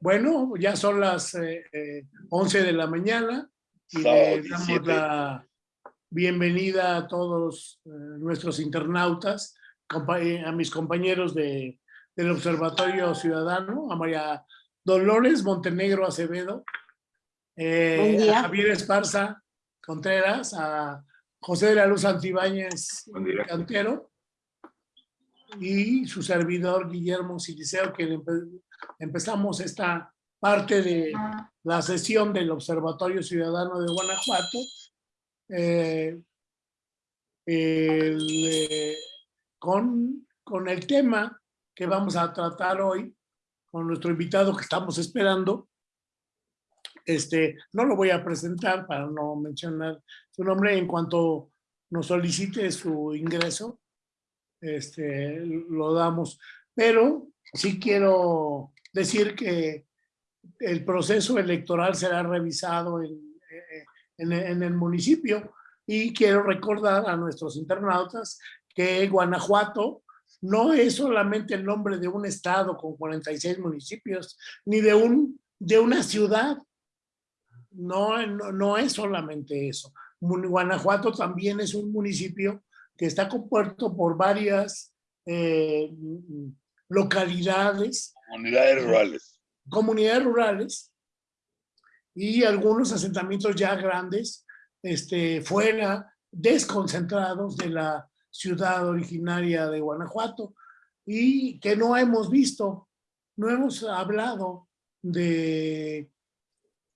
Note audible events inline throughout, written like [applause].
Bueno, ya son las eh, eh, 11 de la mañana y le damos 17. la bienvenida a todos eh, nuestros internautas, eh, a mis compañeros de, del Observatorio Ciudadano, a María Dolores Montenegro Acevedo, eh, a Javier Esparza Contreras, a José de la Luz Antibáñez. Cantero y su servidor Guillermo Siliceo, que empe- empezamos esta parte de la sesión del Observatorio Ciudadano de Guanajuato. eh, el, eh, con, con el tema que vamos a tratar hoy, con nuestro invitado que estamos esperando. Este, no lo voy a presentar para no mencionar su nombre en cuanto nos solicite su ingreso este, lo damos. Pero sí quiero decir que el proceso electoral será revisado en, en- en el municipio y quiero recordar a nuestros internautas que Guanajuato no es solamente el nombre de un estado con 46 municipios, ni de, un, de una ciudad. No, no, no es solamente eso. Guanajuato también es un municipio que está compuesto por varias eh, localidades, Comunidades rurales. comunidades rurales y algunos asentamientos ya grandes, este, fuera, desconcentrados de la ciudad originaria de Guanajuato y que no hemos visto, no hemos hablado de,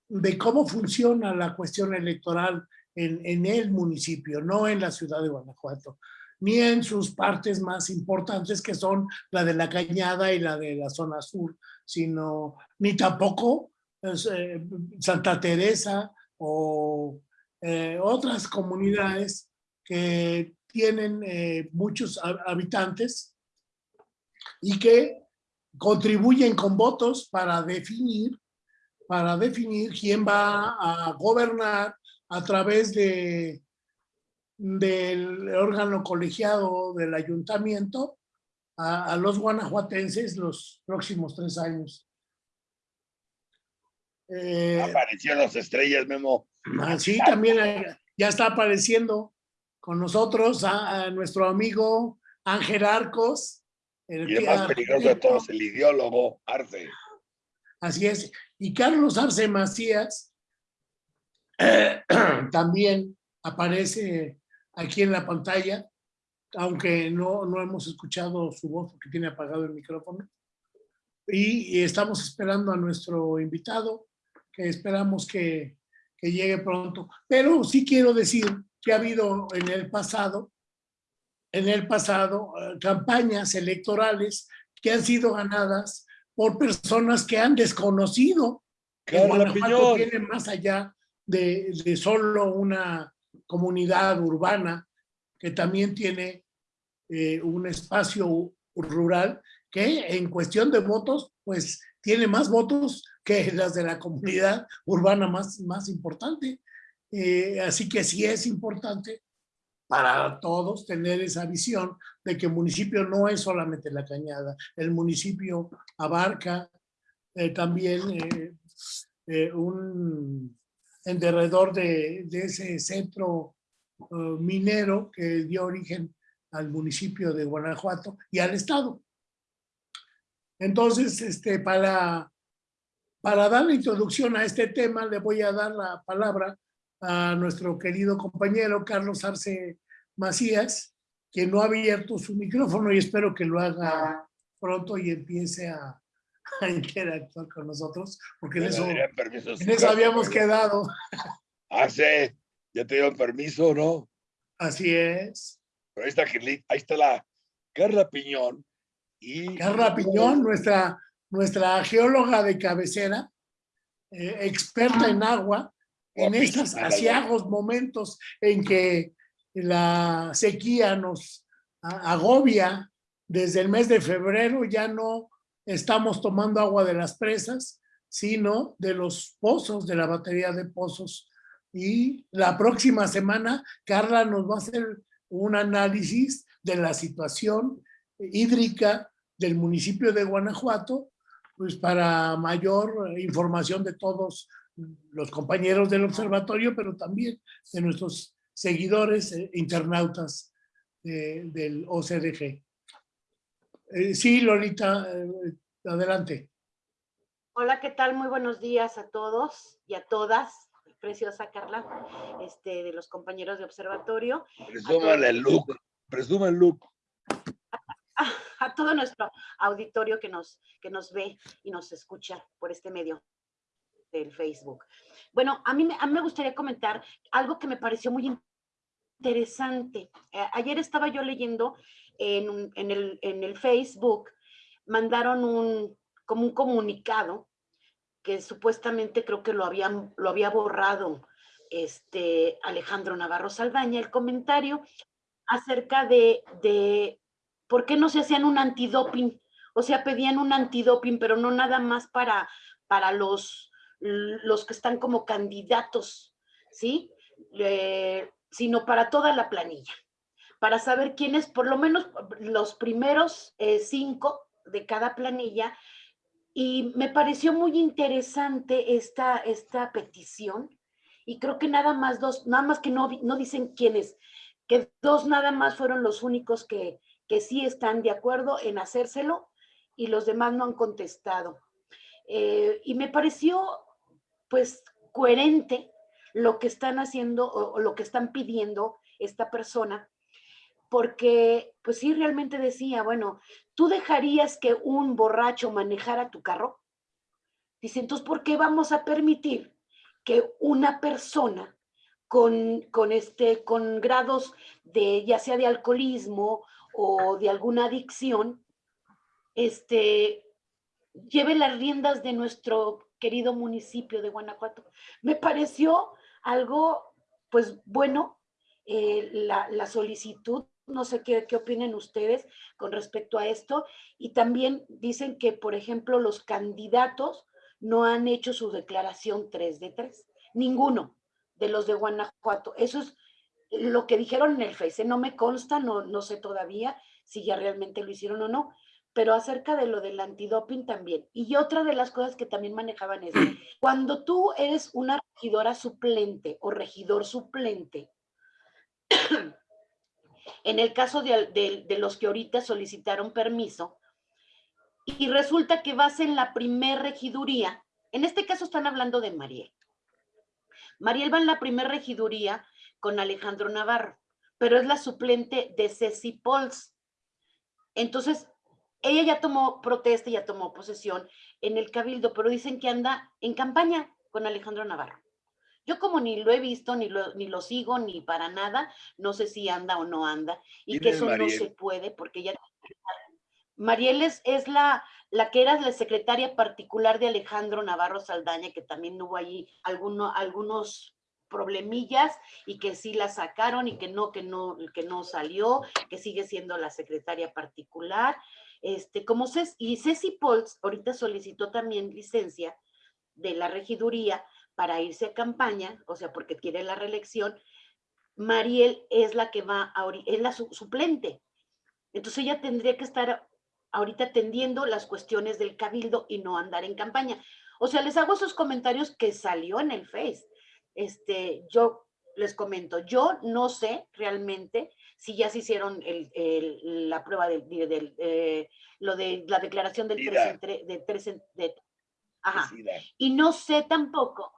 de cómo funciona la cuestión electoral en, en el municipio, no en la ciudad de Guanajuato, ni en sus partes más importantes que son la de la Cañada y la de la zona sur, sino ni tampoco pues, eh, Santa Teresa o eh, otras comunidades que tienen eh, muchos ha- habitantes y que contribuyen con votos para definir, para definir quién va a gobernar a través de del órgano colegiado del ayuntamiento a, a los guanajuatenses los próximos tres años. Eh, Apareció las estrellas, Memo. Así también eh, ya está apareciendo con nosotros a, a nuestro amigo Ángel Arcos. el Y el más peligroso de todos, el ideólogo Arce. Así es. Y Carlos Arce Macías eh, [clears throat] también aparece aquí en la pantalla, aunque no, no hemos escuchado su voz porque tiene apagado el micrófono. Y, y estamos esperando a nuestro invitado, que esperamos que, que llegue pronto. Pero sí quiero decir que ha habido en el pasado, en el pasado, eh, campañas electorales que han sido ganadas por personas que han desconocido que Guanajuato tiene más allá de, de solo una comunidad urbana, que también tiene eh, un espacio rural que en cuestión de votos, pues tiene más votos que las de la comunidad urbana más, más importante. Eh, así que sí es importante para todos tener esa visión de que el municipio no es solamente la cañada, el municipio abarca eh, también un en derredor de, ese centro eh, minero que dio origen al municipio de Guanajuato y al estado. Entonces, este, para, para dar la introducción a este tema, le voy a dar la palabra a nuestro querido compañero Carlos Arce Macías, que no ha abierto su micrófono y espero que lo haga pronto y empiece a, [laughs] a interactuar con nosotros, porque en eso, en habíamos quedado. [laughs] Arce, ya te dieron permiso, ¿no? Así es. Pero ahí está, ahí está la Carla Piñón. Y Carla Piñón, nuestra, nuestra geóloga de cabecera, eh, experta en agua, en estos asiagos momentos en que la sequía nos agobia desde el mes de febrero, ya no estamos tomando agua de las presas, sino de los pozos, de la batería de pozos. Y la próxima semana, Carla nos va a hacer un análisis de la situación hídrica del municipio de Guanajuato pues para mayor información de todos los compañeros del observatorio, pero también de nuestros seguidores eh, internautas del OCDG. Eh, sí, Lolita, eh, adelante. Hola, ¿qué tal? Muy buenos días a todos y a todas. Preciosa Carla, este, de los compañeros de observatorio. Presúmale el look, presuma el look. A, a todo nuestro auditorio que nos, que nos ve y nos escucha por este medio del Facebook. Bueno, a mí, me- a mí me gustaría comentar algo que me pareció muy interesante. Eh, ayer estaba yo leyendo en, en, el, en el Facebook, mandaron un, como un comunicado que supuestamente creo que lo, habían, lo había borrado este Alejandro Navarro Saldaña, el comentario acerca de, de por qué no se hacían un antidoping. O sea, pedían un antidoping, pero no nada más para, para los, los que están como candidatos, ¿sí? Sino para toda la planilla, para saber quiénes, por lo menos los primeros eh, cinco de cada planilla. Y me pareció muy interesante esta, esta petición. Y creo que nada más dos, nada más que no, no dicen quiénes, que dos nada más fueron los únicos que, que sí están de acuerdo en hacérselo y los demás no han contestado. Eh, y me pareció pues coherente lo que están haciendo o, lo que están pidiendo esta persona, porque pues sí realmente decía, bueno, ¿tú dejarías que un borracho manejara tu carro? Dice, entonces, ¿por qué vamos a permitir que una persona con, con, este, con grados de, ya sea de alcoholismo o de alguna adicción, este, lleve las riendas de nuestro querido municipio de Guanajuato? Me pareció algo, pues bueno, eh, la, la solicitud no sé qué, qué opinen ustedes con respecto a esto. Y también dicen que, por ejemplo, los candidatos no han hecho su declaración 3 de 3. Ninguno de los de Guanajuato. Eso es lo que dijeron en el Face. No me consta, no, no sé todavía si ya realmente lo hicieron o no, pero acerca de lo del antidoping también. Y otra de las cosas que también manejaban es, [clears throat] cuando tú eres una regidora suplente o regidor suplente, [clears throat] en el caso de, de, de, los que ahorita solicitaron permiso, y resulta que vas en la primer regiduría, en este caso están hablando de Mariel. Mariel va en la primer regiduría con Alejandro Navarro, pero es la suplente de Ceci Pols. Entonces, ella ya tomó protesta, ya tomó posesión en el cabildo, pero dicen que anda en campaña con Alejandro Navarro. Yo como ni lo he visto, ni lo, ni lo sigo, ni para nada, no sé si anda o no anda, y que eso Mariel? no se puede porque ella... Mariel es, es la, la que era la secretaria particular de Alejandro Navarro Saldaña, que también hubo allí alguno, algunos problemillas y que sí la sacaron y que no, que no, que no salió, que sigue siendo la secretaria particular. Este, como Ceci, y Ceci Pols ahorita solicitó también licencia de la regiduría para irse a campaña, o sea, porque quiere la reelección, Mariel es la que va, a, es la su, suplente. Entonces ella tendría que estar ahorita atendiendo las cuestiones del cabildo y no andar en campaña. O sea, les hago esos comentarios que salió en el Face. Este, yo les comento, yo no sé realmente si ya se hicieron el, el, la prueba del, del eh, lo de la declaración del 3 de, 3 de, ajá. Y no sé tampoco,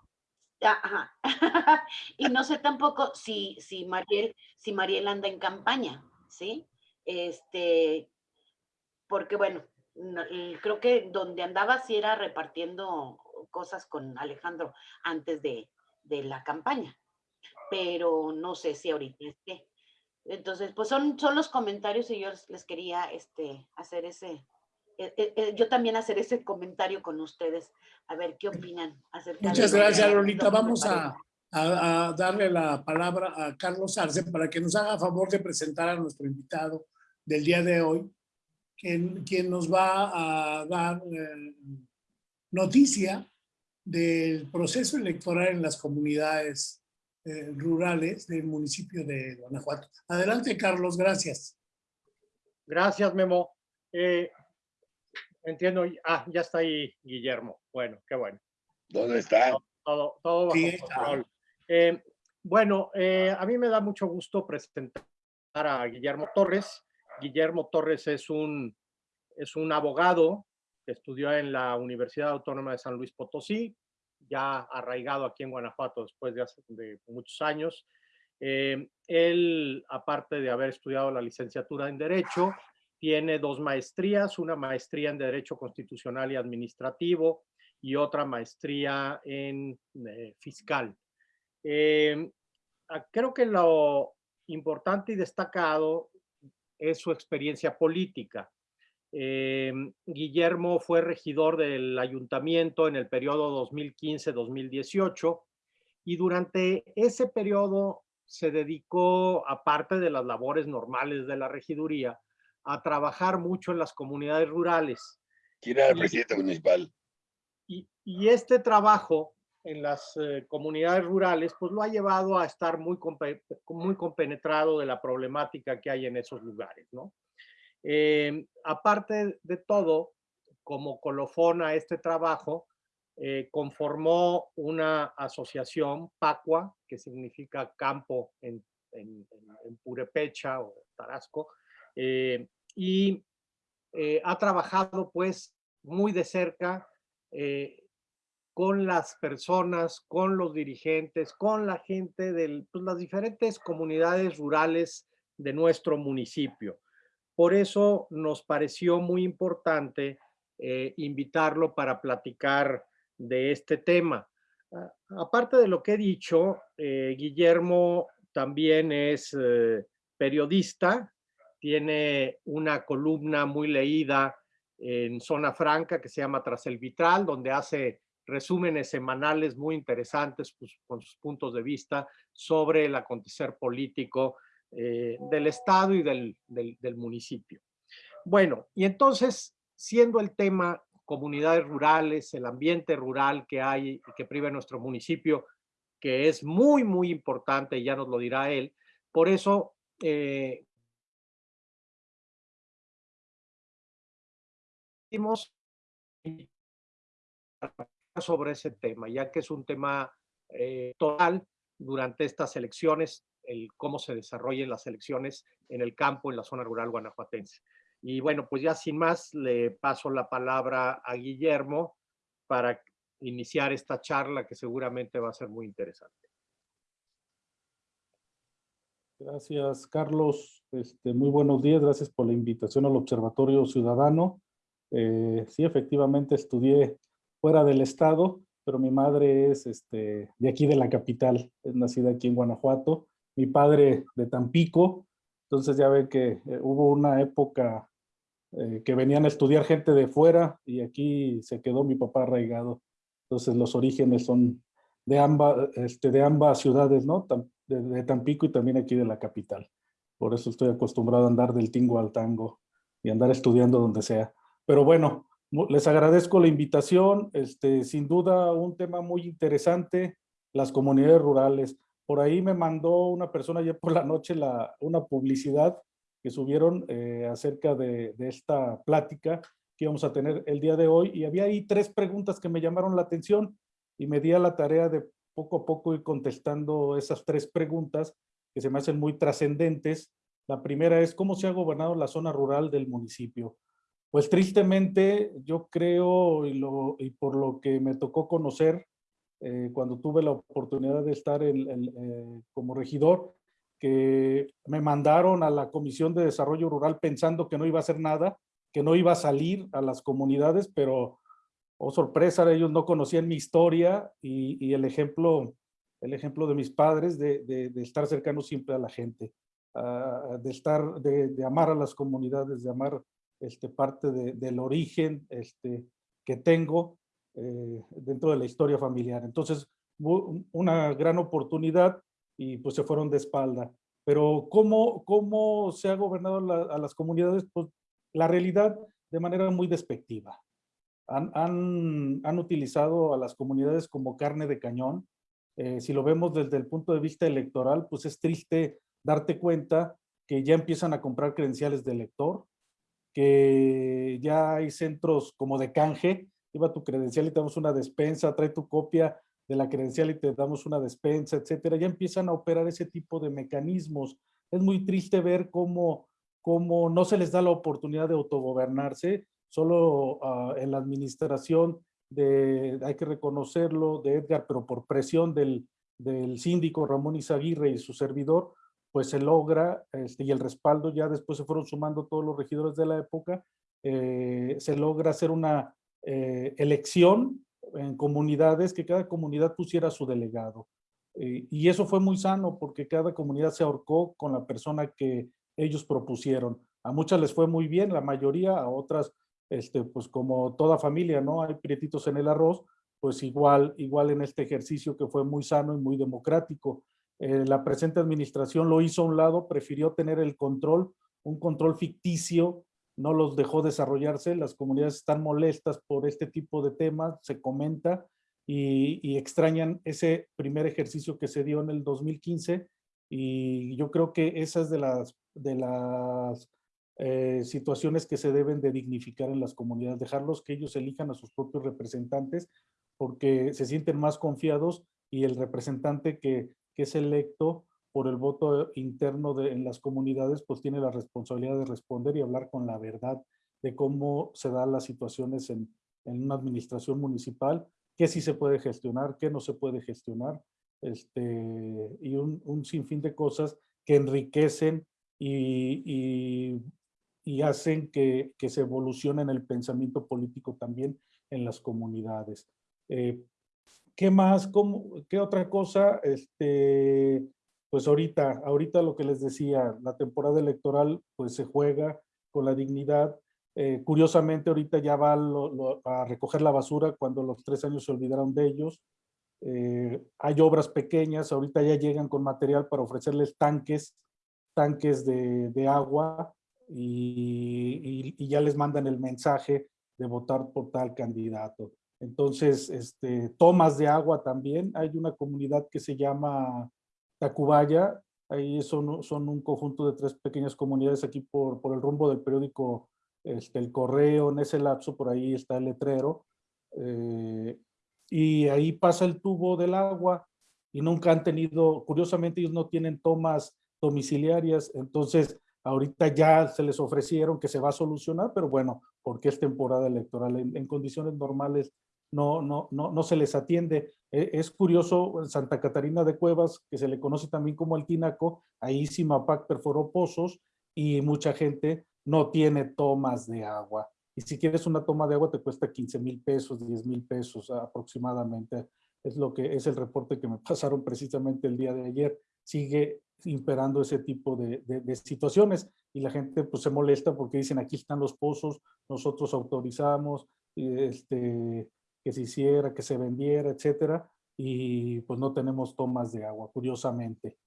ajá, [laughs] y no sé tampoco si, si Mariel, si Mariel anda en campaña, ¿sí? Este, porque bueno, no, creo que donde andaba sí era repartiendo cosas con Alejandro antes de, de la campaña, pero no sé si ahorita esté. Entonces, pues son, son los comentarios y yo les, quería este, hacer ese, eh, eh, yo también hacer ese comentario con ustedes, a ver qué opinan. Acerca Muchas de gracias, Lolita. Vamos a, a, a, darle la palabra a Carlos Arce para que nos haga favor de presentar a nuestro invitado del día de hoy, quien, quien nos va a dar eh, noticia del proceso electoral en las comunidades eh, rurales del municipio de Guanajuato. Adelante, Carlos, gracias. Gracias, Memo. Eh, entiendo. Ah, ya está ahí Guillermo. Bueno, qué bueno. ¿Dónde está? Todo, todo bajo Sí, control. Eh, bueno, eh, a mí me da mucho gusto presentar a Guillermo Torres. Guillermo Torres es un, es un abogado que estudió en la Universidad Autónoma de San Luis Potosí, ya arraigado aquí en Guanajuato después de, hace, muchos años. Eh, él, aparte de haber estudiado la licenciatura en Derecho, tiene dos maestrías, una maestría en Derecho Constitucional y Administrativo y otra maestría en eh, Fiscal. Eh, creo que lo importante y destacado es su experiencia política. Eh, Guillermo fue regidor del ayuntamiento en el periodo 2015-2018 y durante ese periodo se dedicó, aparte de las labores normales de la regiduría, a trabajar mucho en las comunidades rurales. ¿Quién era el presidente municipal? Y, y este trabajo en las eh, comunidades rurales, pues lo ha llevado a estar muy, muy compenetrado de la problemática que hay en esos lugares, ¿no? Eh, aparte de todo, como colofón a este trabajo, eh, conformó una asociación, PACUA, que significa campo en, Purepecha o Tarasco, eh, y eh, ha trabajado pues muy de cerca con las personas, con los dirigentes, con la gente de pues, las diferentes comunidades rurales de nuestro municipio. Por eso nos pareció muy importante eh, invitarlo para platicar de este tema. Ah, aparte de lo que he dicho, eh, Guillermo también es eh, periodista, tiene una columna muy leída en Zona Franca que se llama Tras el Vitral, donde hace resúmenes semanales muy interesantes pues, con sus puntos de vista sobre el acontecer político eh, del Estado y del, del, municipio. Bueno, y entonces, siendo el tema comunidades rurales, el ambiente rural que hay y que priva nuestro municipio, que es muy, muy importante, ya nos lo dirá él, por eso eh, [laughs] sobre ese tema, ya que es un tema eh, total durante estas elecciones, el cómo se desarrollen las elecciones en el campo, en la zona rural guanajuatense. Y bueno, pues ya sin más, le paso la palabra a Guillermo para iniciar esta charla que seguramente va a ser muy interesante. Gracias, Carlos. Este, muy buenos días. Gracias por la invitación al Observatorio Ciudadano. Eh, sí, efectivamente estudié fuera del estado, pero mi madre es este, de aquí de la capital, es nacida aquí en Guanajuato. Mi padre de Tampico. Entonces ya ve que eh, hubo una época eh, que venían a estudiar gente de fuera y aquí se quedó mi papá arraigado. Entonces los orígenes son de ambas, este, de ambas ciudades, ¿no? De, de, Tampico y también aquí de la capital. Por eso estoy acostumbrado a andar del tingo al tango y andar estudiando donde sea. Pero bueno, les agradezco la invitación. Este, sin duda un tema muy interesante, las comunidades rurales. Por ahí me mandó una persona ayer por la noche una publicidad que subieron eh, acerca de, esta plática que íbamos a tener el día de hoy y había ahí tres preguntas que me llamaron la atención y me di a la tarea de poco a poco ir contestando esas tres preguntas que se me hacen muy trascendentes. La primera es, ¿cómo se ha gobernado la zona rural del municipio? Pues tristemente, yo creo, y por lo que me tocó conocer eh, cuando tuve la oportunidad de estar en, en, eh, como regidor, que me mandaron a la Comisión de Desarrollo Rural pensando que no iba a hacer nada, que no iba a salir a las comunidades, pero oh sorpresa, ellos no conocían mi historia y, y el, ejemplo, el ejemplo de mis padres de, de, de estar cercano siempre a la gente, uh, de, estar, de, de, amar a las comunidades, de amar este, parte del origen este, que tengo eh, dentro de la historia familiar. Entonces, una gran oportunidad y pues se fueron de espalda. Pero ¿cómo, cómo se ha gobernado a las comunidades? Pues la realidad de manera muy despectiva han, han, han, utilizado a las comunidades como carne de cañón. Eh, si lo vemos desde el punto de vista electoral, pues es triste darte cuenta que ya empiezan a comprar credenciales de elector, que ya hay centros como de canje, lleva tu credencial y te damos una despensa, trae tu copia de la credencial y te damos una despensa, etcétera. Ya empiezan a operar ese tipo de mecanismos. Es muy triste ver cómo, cómo no se les da la oportunidad de autogobernarse, solo ah, en la administración de, hay que reconocerlo, de Edgar, pero por presión del, del síndico Ramón Izaguirre y su servidor, pues se logra, este, y el respaldo ya después se fueron sumando todos los regidores de la época, eh, se logra hacer una eh, elección en comunidades, que cada comunidad pusiera su delegado. Eh, y eso fue muy sano porque cada comunidad se ahorcó con la persona que ellos propusieron. A muchas les fue muy bien, la mayoría, a otras, este, pues como toda familia, ¿no? Hay prietitos en el arroz, pues igual, igual en este ejercicio que fue muy sano y muy democrático. Eh, la presente administración lo hizo a un lado, prefirió tener el control, un control ficticio, no los dejó desarrollarse, las comunidades están molestas por este tipo de temas, se comenta, y, extrañan ese primer ejercicio que se dio en el 2015, y yo creo que esas de las, de las eh, situaciones que se deben de dignificar en las comunidades, dejarlos que ellos elijan a sus propios representantes porque se sienten más confiados y el representante que, es electo por el voto interno de, en las comunidades, pues tiene la responsabilidad de responder y hablar con la verdad de cómo se dan las situaciones en, una administración municipal, qué sí se puede gestionar, qué no se puede gestionar, este, y un, sinfín de cosas que enriquecen y, y, hacen que, que, se evolucione en el pensamiento político también en las comunidades. Eh, ¿Qué más? Cómo, ¿Qué otra cosa? Este, pues ahorita, ahorita lo que les decía, la temporada electoral pues se juega con la dignidad. Eh, curiosamente ahorita ya va a recoger la basura cuando los tres años se olvidaron de ellos. Eh, hay obras pequeñas, ahorita ya llegan con material para ofrecerles tanques, tanques de, agua y, y ya les mandan el mensaje de votar por tal candidato. Entonces, este, tomas de agua también. Hay una comunidad que se llama Tacubaya. Ahí son, un conjunto de tres pequeñas comunidades aquí por, por el rumbo del periódico este, El Correo. En ese lapso por ahí está el letrero. Eh, y ahí pasa el tubo del agua y nunca han tenido, curiosamente ellos no tienen tomas domiciliarias, entonces ahorita ya se les ofrecieron que se va a solucionar, pero bueno, porque es temporada electoral, en condiciones normales no, no, no, no se les atiende. E, es curioso, Santa Catarina de Cuevas, que se le conoce también como el Tinaco, ahí Simapac perforó pozos y mucha gente no tiene tomas de agua. Y si quieres una toma de agua te cuesta 15 mil pesos, 10 mil pesos aproximadamente. Es lo que es el reporte que me [laughs] pasaron precisamente el día de ayer. Sigue imperando ese tipo de, de, situaciones y la gente pues se molesta porque dicen aquí están los pozos, nosotros autorizamos, este, que se hiciera, que se vendiera, etcétera, y pues no tenemos tomas de agua, curiosamente.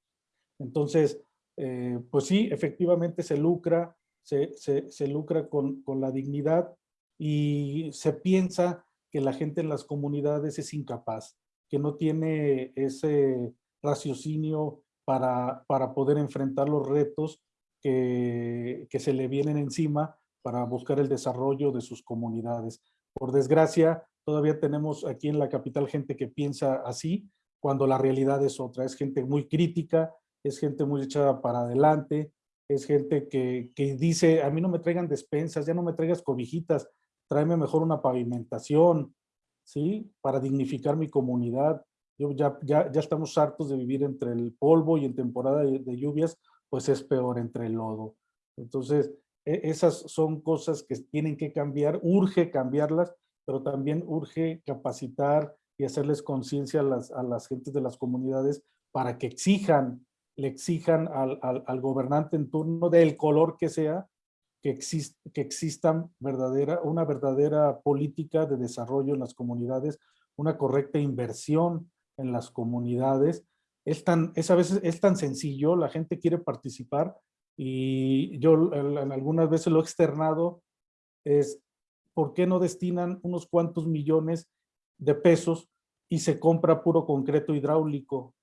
Entonces, eh, pues sí, efectivamente se lucra, se, se, lucra con, con, la dignidad y se piensa que la gente en las comunidades es incapaz, que no tiene ese raciocinio para, para poder enfrentar los retos que, que se le vienen encima para buscar el desarrollo de sus comunidades. Por desgracia, Todavía tenemos aquí en la capital gente que piensa así, cuando la realidad es otra. Es gente muy crítica, es gente muy echada para adelante, es gente que, que dice, a mí no me traigan despensas, ya no me traigas cobijitas, tráeme mejor una pavimentación, ¿sí? Para dignificar mi comunidad. Yo ya, ya, ya estamos hartos de vivir entre el polvo y en temporada de, lluvias, pues es peor entre el lodo. Entonces, e, esas son cosas que tienen que cambiar, urge cambiarlas, pero también urge capacitar y hacerles conciencia a las, a las gentes de las comunidades para que exijan, le exijan al, al, gobernante en turno del color que sea, que, exist, que existan verdadera, una verdadera política de desarrollo en las comunidades, una correcta inversión en las comunidades. Es, tan, es a es tan sencillo, la gente quiere participar y yo en algunas veces lo he externado, es ¿por qué no destinan unos cuantos millones de pesos y se compra puro concreto hidráulico?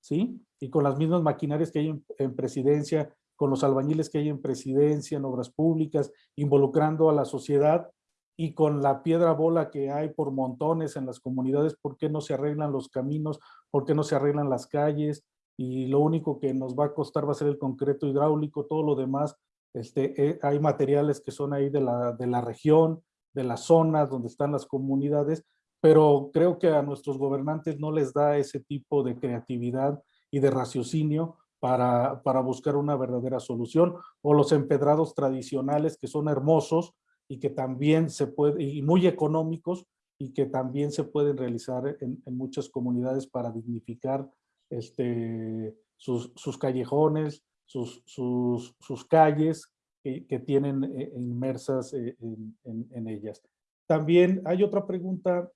¿Sí? Y con las mismas maquinarias que hay en, presidencia, con los albañiles que hay en presidencia, en obras públicas, involucrando a la sociedad y con la piedra bola que hay por montones en las comunidades, ¿por qué no se arreglan los caminos? ¿Por qué no se arreglan las calles? Y lo único que nos va a costar va a ser el concreto hidráulico, todo lo demás, este, eh, hay materiales que son ahí de la, de la región, de las zonas donde están las comunidades, pero creo que a nuestros gobernantes no les da ese tipo de creatividad y de raciocinio para, para buscar una verdadera solución, o los empedrados tradicionales que son hermosos, y que también se puede, y muy económicos, y que también se pueden realizar en, muchas comunidades para dignificar este, sus, sus callejones, sus, sus, sus calles que, tienen eh, inmersas eh, en, en, ellas. También hay otra pregunta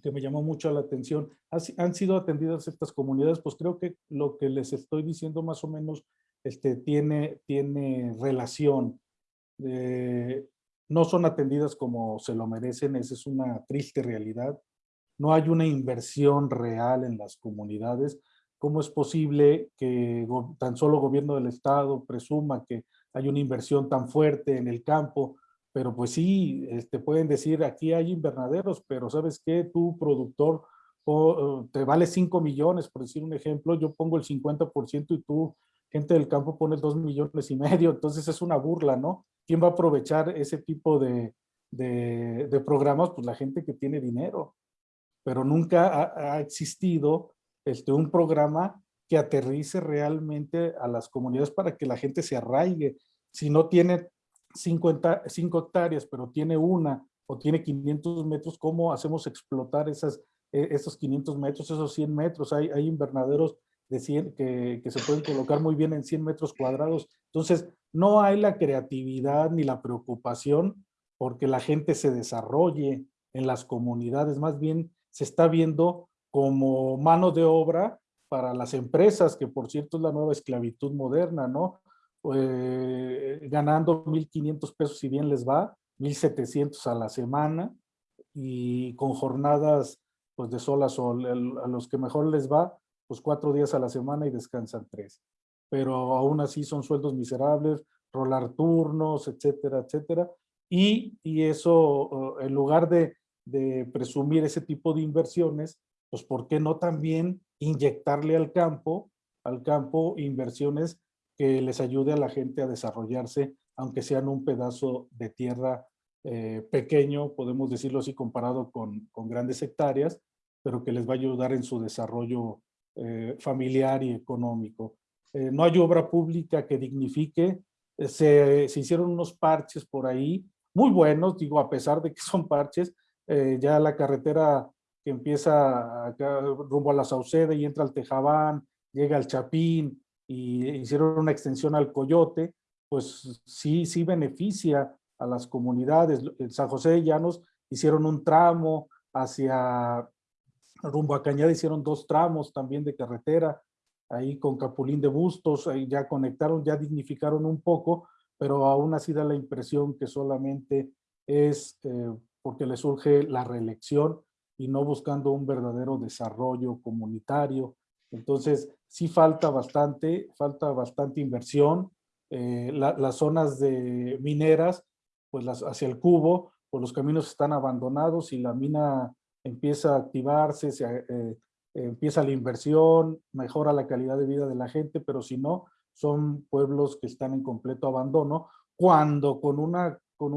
que me llamó mucho la atención. ¿Han sido atendidas estas comunidades? Pues creo que lo que les estoy diciendo más o menos este, tiene, tiene relación. Eh, no son atendidas como se lo merecen, esa es una triste realidad. No hay una inversión real en las comunidades. ¿Cómo es posible que tan solo gobierno del estado presuma que hay una inversión tan fuerte en el campo? Pero pues sí, este, pueden decir aquí hay invernaderos, pero ¿sabes qué? Tu productor te vale 5 millones, por decir un ejemplo, yo pongo el 50% y tú, gente del campo, pones 2 millones y medio, entonces es una burla, ¿no? ¿Quién va a aprovechar ese tipo de, de, programas? Pues la gente que tiene dinero. Pero nunca ha, existido este, un programa que aterrice realmente a las comunidades para que la gente se arraigue. Si no tiene 50, 5 hectáreas, pero tiene una o tiene 500 metros, ¿cómo hacemos explotar esas, e, esos 500 metros, esos 100 metros? Hay, invernaderos de 100 que, que, se pueden colocar muy bien en 100 metros cuadrados. Entonces, no hay la creatividad ni la preocupación porque la gente se desarrolle en las comunidades, más bien se está viendo como mano de obra para las empresas, que por cierto es la nueva esclavitud moderna, ¿no? Eh, ganando 1.500 pesos si bien les va, 1.700 a la semana y con jornadas pues de sol a sol, a los que mejor les va, pues cuatro días a la semana y descansan tres pero aún así son sueldos miserables, rolar turnos, etcétera, etcétera. Y, y eso, en lugar de presumir ese tipo de inversiones, pues ¿por qué no también inyectarle al campo, al campo inversiones que les ayude a la gente a desarrollarse, aunque sean un pedazo de tierra eh, pequeño, podemos decirlo así, comparado con, con, grandes hectáreas, pero que les va a ayudar en su desarrollo eh, familiar y económico. Eh, no hay obra pública que dignifique, se, se, hicieron unos parches por ahí, muy buenos, digo, a pesar de que son parches, ya la carretera que empieza acá, rumbo a la Sauceda y entra al Tejabán, llega al Chapín y hicieron una extensión al Coyote, pues sí, sí beneficia a las comunidades. En San José de Llanos hicieron un tramo hacia rumbo a Cañada, hicieron dos tramos también de carretera, ahí con Capulín de Bustos, ahí ya conectaron, ya dignificaron un poco, pero aún así da la impresión que solamente es eh, porque le surge la reelección y no buscando un verdadero desarrollo comunitario. Entonces, sí falta bastante, falta bastante inversión. Eh, las zonas de mineras, pues las, hacia el cubo, pues los caminos están abandonados y la mina empieza a activarse, se, eh, empieza la inversión, mejora la calidad de vida de la gente, pero si no, son pueblos que están en completo abandono, cuando con una, con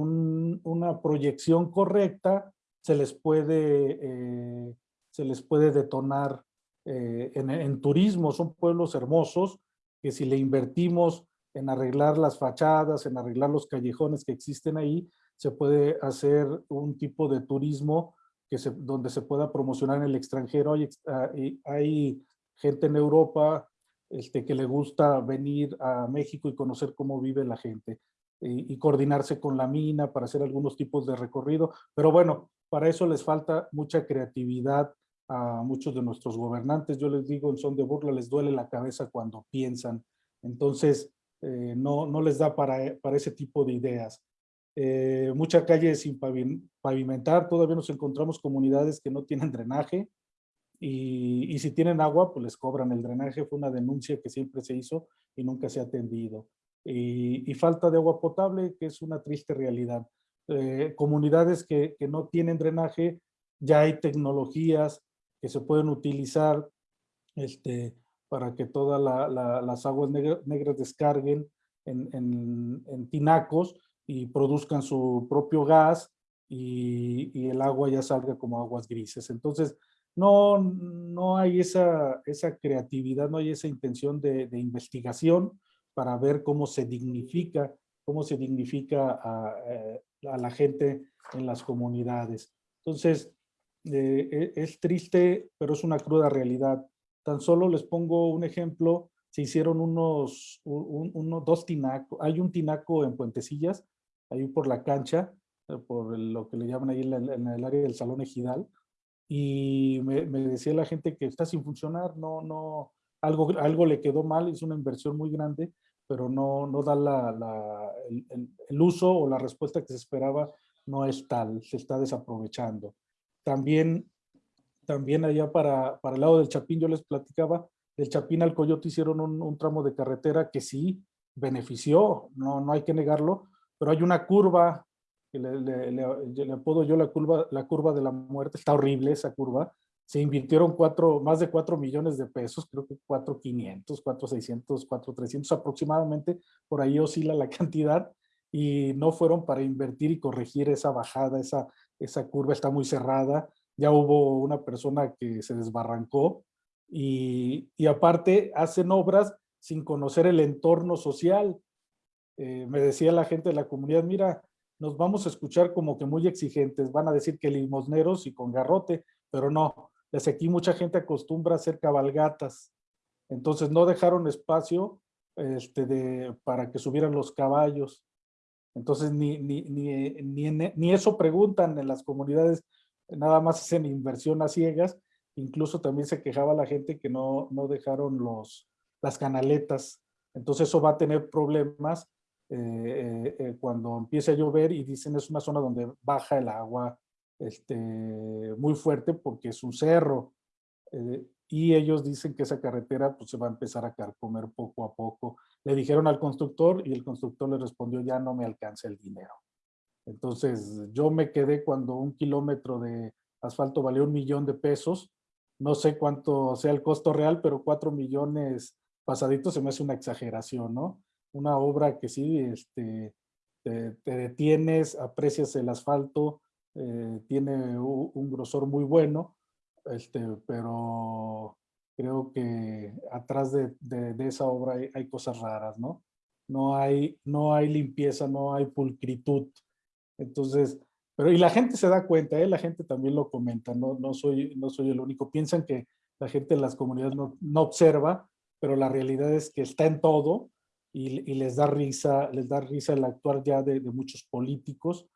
una proyección correcta se les puede, eh, se les puede detonar eh, en, turismo. Son pueblos hermosos que si le invertimos en arreglar las fachadas, en arreglar los callejones que existen ahí, se puede hacer un tipo de turismo que se, donde se pueda promocionar en el extranjero. Hay, ah, hay gente en Europa este, que le gusta venir a México y conocer cómo vive la gente y, coordinarse con la mina para hacer algunos tipos de recorrido. Pero bueno, para eso les falta mucha creatividad a muchos de nuestros gobernantes. Yo les digo en son de burla, les duele la cabeza cuando piensan. Entonces, eh, no, no les da para, para ese tipo de ideas eh, mucha calle sin pavimentar, todavía nos encontramos comunidades que no tienen drenaje y, y, si tienen agua, pues les cobran el drenaje, fue una denuncia que siempre se hizo y nunca se ha atendido. y falta de agua potable, que es una triste realidad. Eh, comunidades que, que, no tienen drenaje, ya hay tecnologías que se pueden utilizar este, para que todas la, la, las aguas negras descarguen en, en, en, tinacos y produzcan su propio gas y, y, el agua ya salga como aguas grises. Entonces, no, no hay esa, esa creatividad, no hay esa intención de, de investigación para ver cómo se dignifica, cómo se dignifica a, eh, a la gente en las comunidades. Entonces, eh, e, es triste, pero es una cruda realidad. Tan solo les pongo un ejemplo, se hicieron unos, uno, dos tinacos, hay un tinaco en Puentecillas, ahí por la cancha, eh, por lo que le llaman ahí en, en el área del Salón Ejidal, y me, me, decía la gente que está sin funcionar, no, no, algo, algo le quedó mal, es una inversión muy grande, pero no, no da la, el, uso o la respuesta que se esperaba no es tal, se está desaprovechando. También, también allá para, para el lado del Chapín, yo les platicaba, del Chapín al Coyote hicieron un, tramo de carretera que sí benefició, no, no hay que negarlo, pero hay una curva, que le, le, le apodo yo la curva, la curva de la muerte, está horrible esa curva, se invirtieron cuatro, más de 4 millones de pesos, creo que 4,500, 4,600, 4,300 aproximadamente, por ahí oscila la [laughs] cantidad, y no fueron para invertir y corregir esa bajada, esa, esa curva está muy cerrada, ya hubo una persona que se desbarrancó, y, y aparte hacen obras sin conocer el entorno social. Eh, me decía la gente de la comunidad, mira, nos vamos a escuchar como que muy exigentes, van a decir que limosneros y con garrote, pero no, desde aquí mucha gente acostumbra a hacer cabalgatas, entonces no dejaron espacio este, para que subieran los caballos. Entonces ni, ni, ni, ni, ni eso preguntan en las comunidades, nada más hacen inversión a ciegas, incluso también se quejaba la gente que no, no dejaron los, las canaletas, entonces eso va a tener problemas eh, eh, eh, cuando empiece a llover y dicen es una zona donde baja el agua este, muy fuerte porque es un cerro. Eh, y ellos dicen que esa carretera pues, se va a empezar a carcomer poco a poco. Le dijeron al constructor y el constructor le respondió, ya no me alcanza el dinero. Entonces yo me quedé cuando un kilómetro de asfalto valió un millón de pesos. No sé cuánto sea el costo real, pero cuatro millones pasaditos se me hace una exageración, ¿no? Una obra que sí, este, te, te detienes, aprecias el asfalto, eh, tiene un, grosor muy bueno, este, pero creo que atrás de, esa obra hay, cosas raras, ¿no? No hay, no hay limpieza, no hay pulcritud. Entonces, pero y la gente se da cuenta, ¿eh? la gente también lo comenta, no, no, soy, no soy el único. Piensan que la gente en las comunidades no, no observa, pero la realidad es que está en todo y, les da risa, les da risa el actuar ya de muchos políticos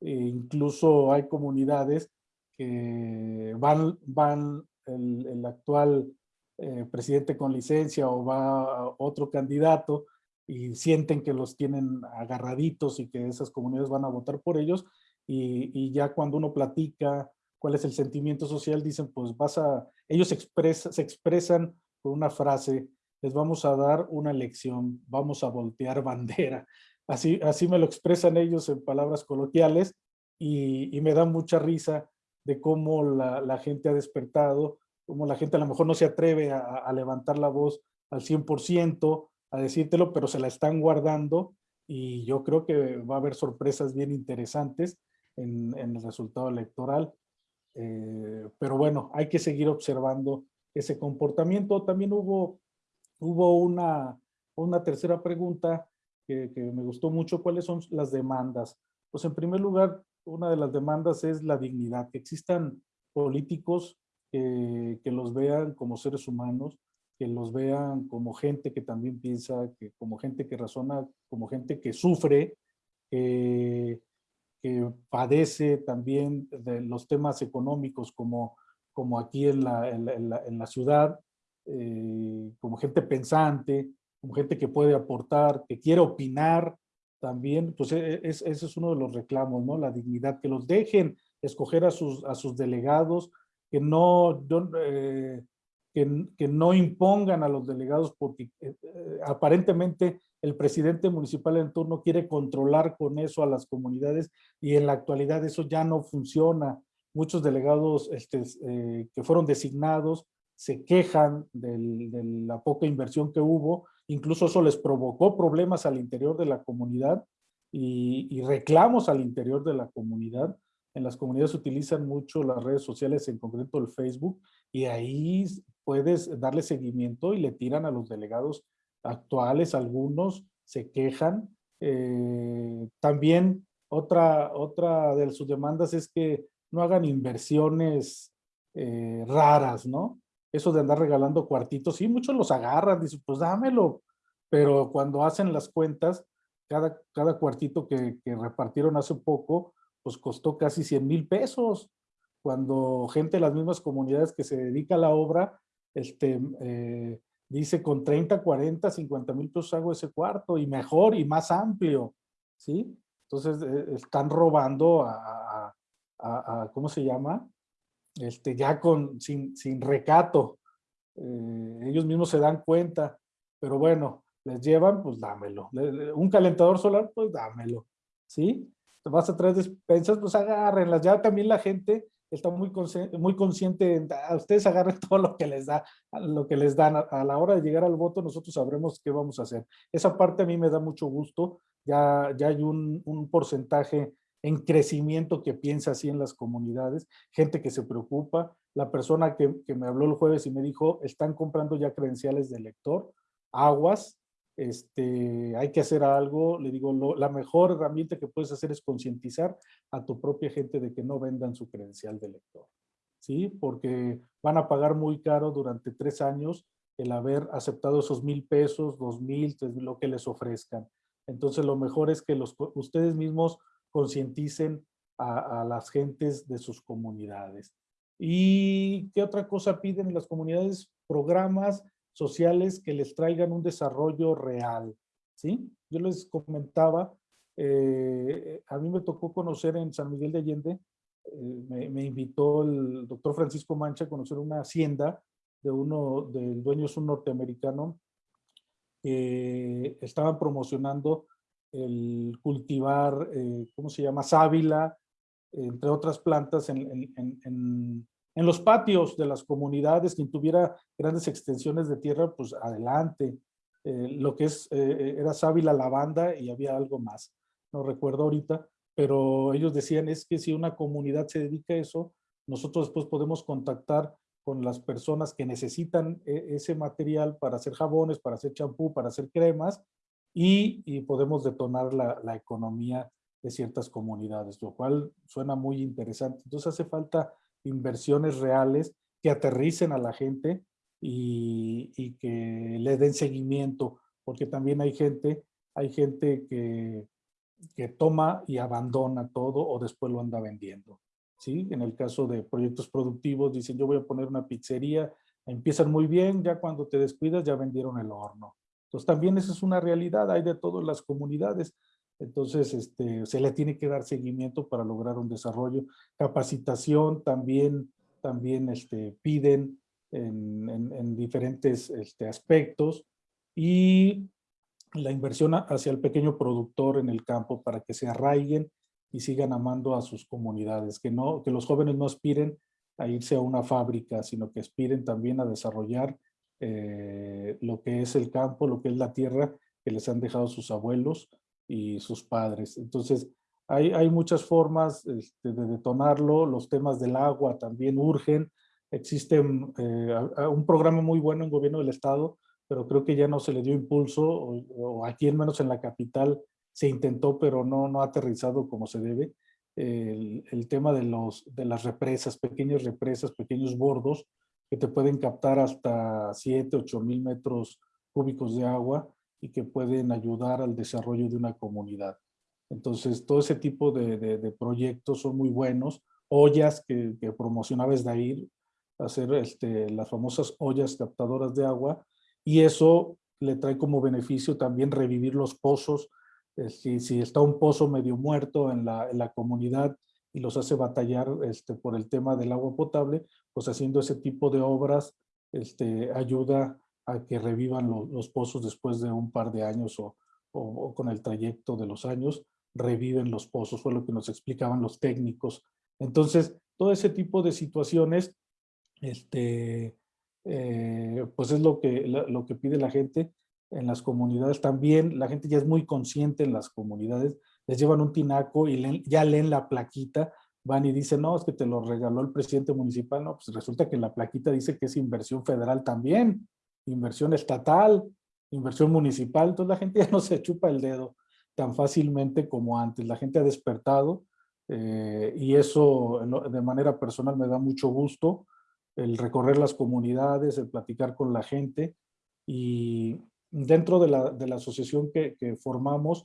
e incluso hay comunidades que van, van el, actual eh, presidente con licencia o va otro candidato y sienten que los tienen agarraditos y que esas comunidades van a votar por ellos y, y ya cuando uno platica cuál es el sentimiento social, dicen pues vas a, ellos expresa, se expresan con una frase, les vamos a dar una lección, vamos a voltear [laughs] bandera. Así, así me lo expresan ellos en palabras coloquiales y, me da mucha risa de cómo la, la, gente ha despertado, cómo la gente a lo mejor no se atreve a, a levantar la voz al 100%, a decírtelo, pero se la están guardando y yo creo que va a haber sorpresas bien interesantes en, en el resultado electoral. Eh, pero bueno, hay que seguir observando ese comportamiento. También hubo, hubo una, una tercera pregunta que, que, me gustó mucho, ¿cuáles son las demandas? Pues en primer lugar, una de las demandas es la dignidad, que existan políticos que, que los vean como seres humanos, que los vean como gente que también piensa, que como gente que razona, como gente que sufre, que, que padece también de los temas económicos como, como aquí en la, en la, en la ciudad, eh, como gente pensante, como gente que puede aportar, que quiere opinar también, pues e, e, es, ese es uno de los reclamos, ¿no? La dignidad, que los dejen escoger a sus, a sus delegados, que no, eh, que, que no impongan a los delegados porque eh, eh, aparentemente el presidente municipal en turno quiere controlar con eso a las comunidades y en la actualidad eso ya no funciona. Muchos delegados este, eh, que fueron designados se quejan de la poca inversión que hubo, incluso eso les provocó problemas al interior de la comunidad y, reclamos al interior de la comunidad. En las comunidades utilizan mucho las redes sociales, en concreto el Facebook, y ahí puedes darle seguimiento y le tiran a los delegados actuales, algunos se quejan. Eh, también otra, otra de sus demandas es que no hagan inversiones eh, raras, ¿no? Eso de andar regalando cuartitos, sí, muchos los agarran, dicen, pues dámelo, pero cuando hacen las cuentas, cada, cada cuartito que, que repartieron hace poco, pues costó casi 100 mil pesos, cuando gente de las mismas comunidades que se dedica a la obra, este, eh, dice con 30, 40, 50 mil pesos hago ese cuarto y mejor y más amplio, ¿sí? Entonces eh, están robando a, a, a, ¿cómo se llama? Este, ya con, sin, sin recato. Eh, ellos mismos se dan cuenta, pero bueno, les llevan, pues dámelo. Un calentador solar, pues dámelo, ¿sí? Te vas a traer despensas, pues agárrenlas. Ya también la gente está muy, muy consciente, a ustedes agarren [laughs] todo lo que les da, lo que les dan. A, la hora de llegar al voto, nosotros sabremos qué vamos a hacer. Esa parte a mí me da mucho gusto. Ya, ya hay un, un porcentaje en crecimiento que piensa así en las comunidades, gente que se preocupa. La persona que, que me habló el jueves y me dijo, están comprando ya credenciales de elector, aguas, este, hay que hacer algo, le digo, la mejor herramienta que puedes hacer es concientizar a tu propia gente de que no vendan su credencial de lector, ¿sí? Porque van a pagar muy caro durante tres años el haber aceptado esos mil pesos, dos mil, lo que les ofrezcan. Entonces lo mejor es que los, ustedes mismos concienticen a, a las gentes de sus comunidades. ¿Y qué otra cosa piden en las comunidades? Programas sociales que les traigan un desarrollo real, ¿sí? Yo les comentaba, eh, a mí me tocó conocer en San Miguel de Allende, eh, me, invitó el doctor Francisco Mancha a conocer una hacienda de uno, del dueño es un norteamericano, que estaban promocionando el cultivar, eh, ¿cómo se llama? Sábila, entre otras plantas en, en en los patios de las comunidades, quien tuviera grandes extensiones de tierra, pues adelante. Eh, lo que es, eh, eh, era sábila, lavanda y había algo más. No recuerdo ahorita, pero ellos decían es que si una comunidad se dedica a eso, nosotros después podemos contactar con las personas que necesitan ese material para hacer jabones, para hacer champú, para hacer cremas y, podemos detonar la, economía de ciertas comunidades, lo cual suena muy interesante. Entonces hace falta inversiones reales que aterricen a la gente y, y, que le den seguimiento, porque también hay gente, hay gente que, que toma y abandona todo o después lo anda vendiendo. ¿sí? En el caso de proyectos productivos, dicen yo voy a poner una pizzería, empiezan muy bien, ya cuando te descuidas ya vendieron el horno. Entonces también esa es una realidad, hay de todas las comunidades. Entonces, este, se le tiene que dar seguimiento para lograr un desarrollo. Capacitación también, también este, piden en, en, diferentes este, aspectos y la inversión hacia el pequeño productor en el campo para que se arraiguen y sigan amando a sus comunidades, que, no, que los jóvenes no aspiren a irse a una fábrica, sino que aspiren también a desarrollar eh, lo que es el campo, lo que es la tierra que les han dejado sus abuelos, y sus padres. Entonces, hay, hay muchas formas este, de detonarlo, los temas del agua también urgen, existe eh, un programa muy bueno en gobierno del estado, pero creo que ya no se le dio impulso, o, aquí en menos en la capital se intentó, pero no, no ha aterrizado como se debe. El, el, tema de, los, de las represas, pequeñas represas, pequeños bordos, que te pueden captar hasta 7, 8 mil metros cúbicos de agua, y que pueden ayudar al desarrollo de una comunidad. Entonces, todo ese tipo de, de, proyectos son muy buenos. Ollas que, que promocionaba ahí, hacer este, las famosas ollas captadoras de agua, y eso le trae como beneficio también revivir los pozos. Si, si, está un pozo medio muerto en la, en la comunidad y los hace batallar este, por el tema del agua potable, pues haciendo ese tipo de obras este, ayuda a que revivan los pozos después de un par de años o, o, con el trayecto de los años, reviven los pozos, fue lo que nos explicaban los técnicos. Entonces, todo ese tipo de situaciones, este, eh, pues es lo que, lo que pide la gente en las comunidades. También la gente ya es muy consciente en las comunidades, les llevan un tinaco y ya leen la plaquita, van y dicen, no, es que te lo regaló el presidente municipal, no, pues resulta que la plaquita dice que es inversión federal también, inversión estatal, inversión municipal, entonces la gente ya no se chupa el dedo tan fácilmente como antes, la gente ha despertado eh, y eso de manera personal me da mucho gusto, el recorrer las comunidades, el platicar con la gente. Y dentro de la, de la asociación que, que, formamos,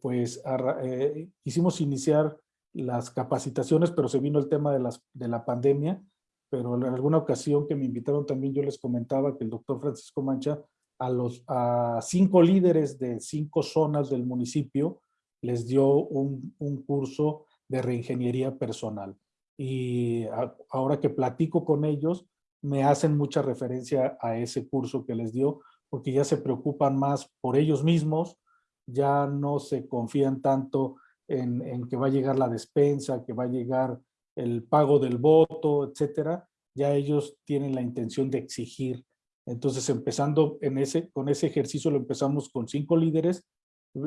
pues eh, quisimos iniciar las capacitaciones, pero se vino el tema de, las, de la pandemia, pero en alguna ocasión que me invitaron también yo les comentaba que el doctor Francisco Mancha a los a cinco líderes de cinco zonas del municipio les dio un, un curso de reingeniería personal. Y ahora que platico con ellos, me hacen mucha referencia a ese curso que les dio, porque ya se preocupan más por ellos mismos, ya no se confían tanto en, en, que va a llegar la despensa, que va a llegar el pago del voto, etcétera, ya ellos tienen la intención de exigir. Entonces, empezando en ese, con ese ejercicio, lo empezamos con cinco líderes,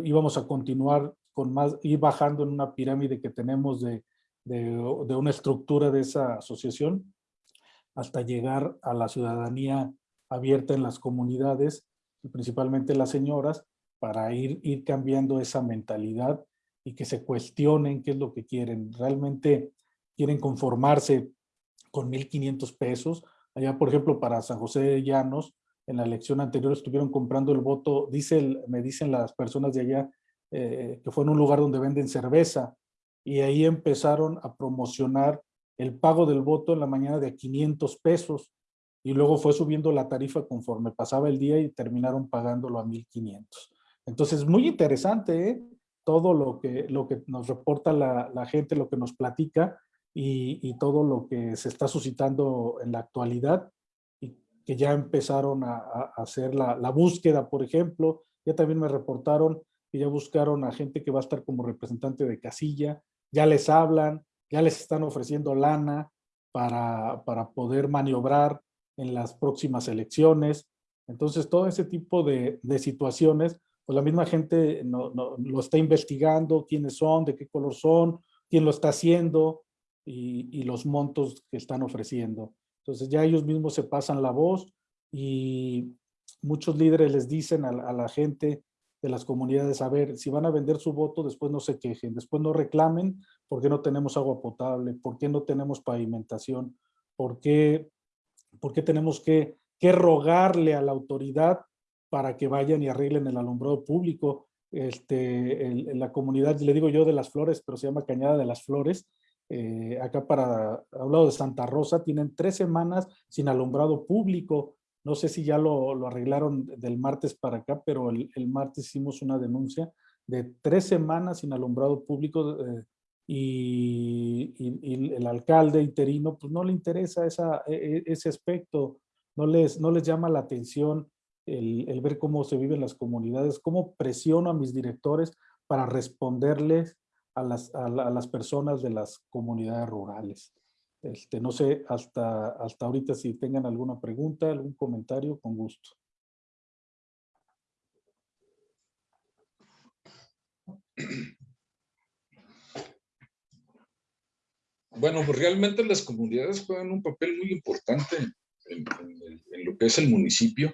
íbamos a continuar con más, ir bajando en una pirámide que tenemos de, de, de una estructura de esa asociación, hasta llegar a la ciudadanía abierta en las comunidades, principalmente las señoras, para ir, ir cambiando esa mentalidad y que se cuestionen qué es lo que quieren. Realmente quieren conformarse con 1.500 pesos. Allá, por ejemplo, para San José de Llanos, en la elección anterior estuvieron comprando el voto, dice me dicen las personas de allá, eh, que fue en un lugar donde venden cerveza, y ahí empezaron a promocionar el pago del voto en la mañana de 500 pesos, y luego fue subiendo la tarifa conforme pasaba el día y terminaron pagándolo a 1500. Entonces, muy interesante, ¿eh? Todo lo que, lo que nos reporta la, gente, lo que nos platica y, todo lo que se está suscitando en la actualidad y que ya empezaron a, hacer la, búsqueda, por ejemplo. Ya también me reportaron que ya buscaron a gente que va a estar como representante de casilla, ya les hablan, ya les están ofreciendo lana para, para poder maniobrar en las próximas elecciones. Entonces, todo ese tipo de situaciones, pues la misma gente no, no, lo está investigando, quiénes son, de qué color son, quién lo está haciendo y, y, los montos que están ofreciendo. Entonces ya ellos mismos se pasan la voz y muchos líderes les dicen a, a la gente de las comunidades, a ver, si van a vender su voto, después no se quejen, después no reclamen por qué no tenemos agua potable, por qué no tenemos pavimentación, por qué ¿Por qué tenemos que, que rogarle a la autoridad para que vayan y arreglen el alumbrado público? Este, en, la comunidad, le digo yo de las flores, pero se llama Cañada de las Flores, eh, acá para, a un lado de Santa Rosa, tienen tres semanas sin alumbrado público. No sé si ya lo, arreglaron del martes para acá, pero el, martes hicimos una denuncia de tres semanas sin alumbrado público eh, y, el alcalde interino pues no le interesa esa, e, e, ese aspecto, no les, no les llama la atención el, ver cómo se viven las comunidades, cómo presiono a mis directores para responderles a las, a, las personas de las comunidades rurales. Este, no sé hasta, hasta ahorita si tengan alguna pregunta, algún comentario, con gusto. Bueno, pues realmente las comunidades juegan un papel muy importante en lo que es el municipio.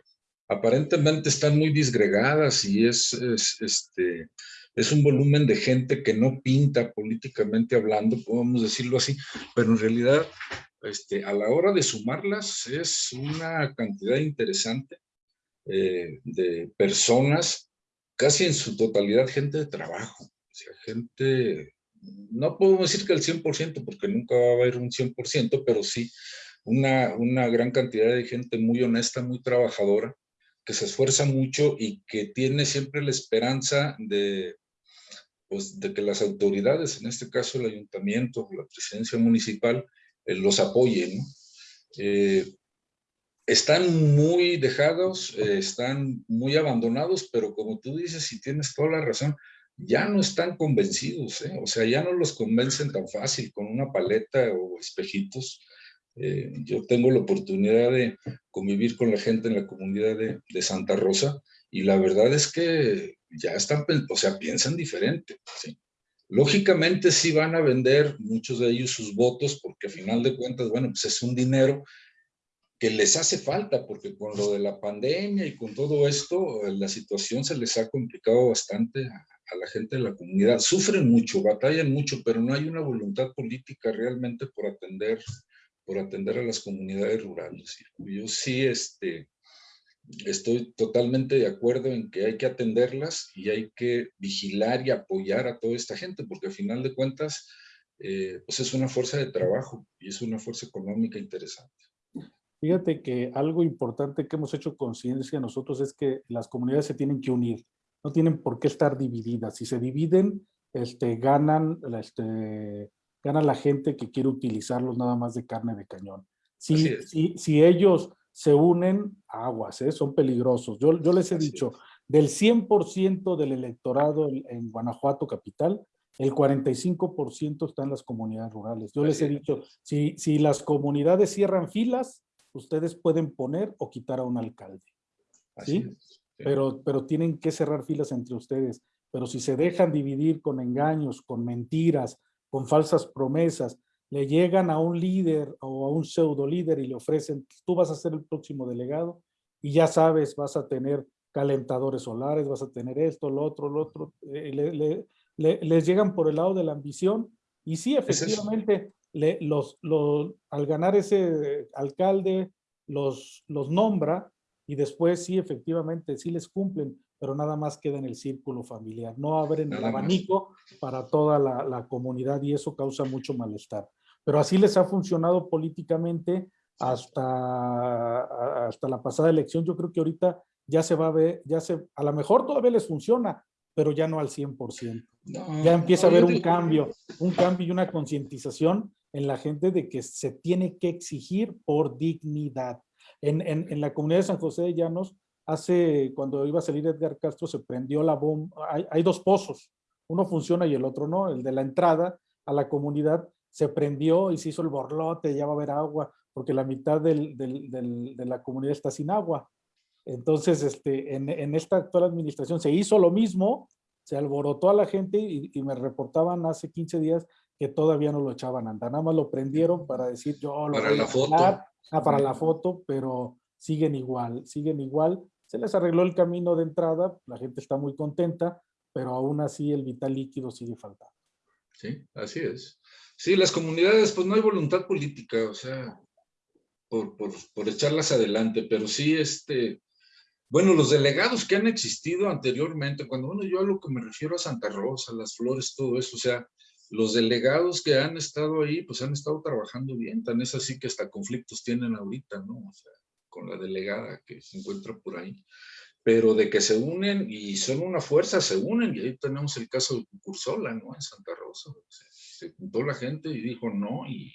Aparentemente están muy disgregadas y es, es, este, es un volumen de gente que no pinta políticamente hablando, podemos decirlo así, pero en realidad este, a la hora de sumarlas es una cantidad interesante eh, de personas, casi en su totalidad gente de trabajo, o sea, gente no puedo decir que el 100%, porque nunca va a haber un 100%, pero sí una, una gran cantidad de gente muy honesta, muy trabajadora, que se esfuerza mucho y que tiene siempre la esperanza de, pues, de que las autoridades, en este caso el ayuntamiento, la presidencia municipal, eh, los apoyen. Eh, están muy dejados, eh, están muy abandonados, pero como tú dices, y tienes toda la razón, ya no están convencidos, o sea, ya no los convencen tan fácil con una paleta o espejitos. Eh, yo tengo la oportunidad de convivir con la gente en la comunidad de, de, Santa Rosa y la verdad es que ya están, o sea, piensan diferente. ¿sí? Lógicamente sí van a vender muchos de ellos sus votos porque a final de cuentas, bueno, pues es un dinero que les hace falta, porque con lo de la pandemia y con todo esto, la situación se les ha complicado bastante a, a, la gente de la comunidad. Sufren mucho, batallan mucho, pero no hay una voluntad política realmente por atender, por atender a las comunidades rurales. Yo sí este, estoy totalmente de acuerdo en que hay que atenderlas y hay que vigilar y apoyar a toda esta gente, porque al final de cuentas, eh, pues es una fuerza de trabajo y es una fuerza económica interesante. Fíjate que algo importante que hemos hecho conciencia nosotros es que las comunidades se tienen que unir, no tienen por qué estar divididas. Si se dividen, este, ganan, este, gana la gente que quiere utilizarlos nada más de carne de cañón. Si, si, si, ellos se unen, aguas, ¿eh? son peligrosos. Yo, yo les he Así dicho, es. del 100% del electorado en, Guanajuato capital, el 45% está en las comunidades rurales. Yo Así les he dicho, si, si las comunidades cierran filas, ustedes pueden poner o quitar a un alcalde. ¿sí? sí. Pero, pero tienen que cerrar filas entre ustedes. Pero si se dejan dividir con engaños, con mentiras, con falsas promesas, le llegan a un líder o a un pseudo líder y le ofrecen, tú vas a ser el próximo delegado y ya sabes, vas a tener calentadores solares, vas a tener esto, lo otro, lo otro. Eh, le, le, le, les llegan por el lado de la ambición y sí, efectivamente, los, los, al ganar ese alcalde, los, los nombra y después sí, efectivamente, sí les cumplen, pero nada más queda en el círculo familiar. No abren nada el abanico. Para toda la, la, comunidad y eso causa mucho malestar. Pero así les ha funcionado políticamente hasta, hasta la pasada elección. Yo creo que ahorita ya se va a ver, ya se, a lo mejor todavía les funciona, pero ya no al 100%. No, ya empieza a haber un cambio, un cambio y una concientización en la gente de que se tiene que exigir por dignidad. En, en, en, la comunidad de San José de Llanos, hace, cuando iba a salir Edgar Castro, se prendió la bomba, hay, hay, dos pozos, uno funciona y el otro no, el de la entrada a la comunidad se prendió y se hizo el borlote, ya va a haber agua, porque la mitad del, del, del, de la comunidad está sin agua. Entonces, este, en, en, esta actual administración se hizo lo mismo, se alborotó a la gente y, y, me reportaban hace 15 días que todavía no lo echaban a andar, nada más lo prendieron para decir yo lo para la foto. Ah, para la foto, pero siguen igual, siguen igual. Se les arregló el camino de entrada, la gente está muy contenta, pero aún así el vital líquido sigue faltando. Sí, así es. Sí, las comunidades, pues no hay voluntad política, o sea, por, por, por echarlas adelante, pero sí, este, bueno, los delegados que han existido anteriormente, cuando bueno, yo a lo que me refiero a Santa Rosa, las flores, todo eso, o sea, los delegados que han estado ahí, pues han estado trabajando bien, tan es así que hasta conflictos tienen ahorita, ¿no? O sea, con la delegada que se encuentra por ahí. Pero de que se unen y son una fuerza, se unen, y ahí tenemos el caso de Cursola, ¿no? En Santa Rosa. O sea, se juntó la gente y dijo no, y,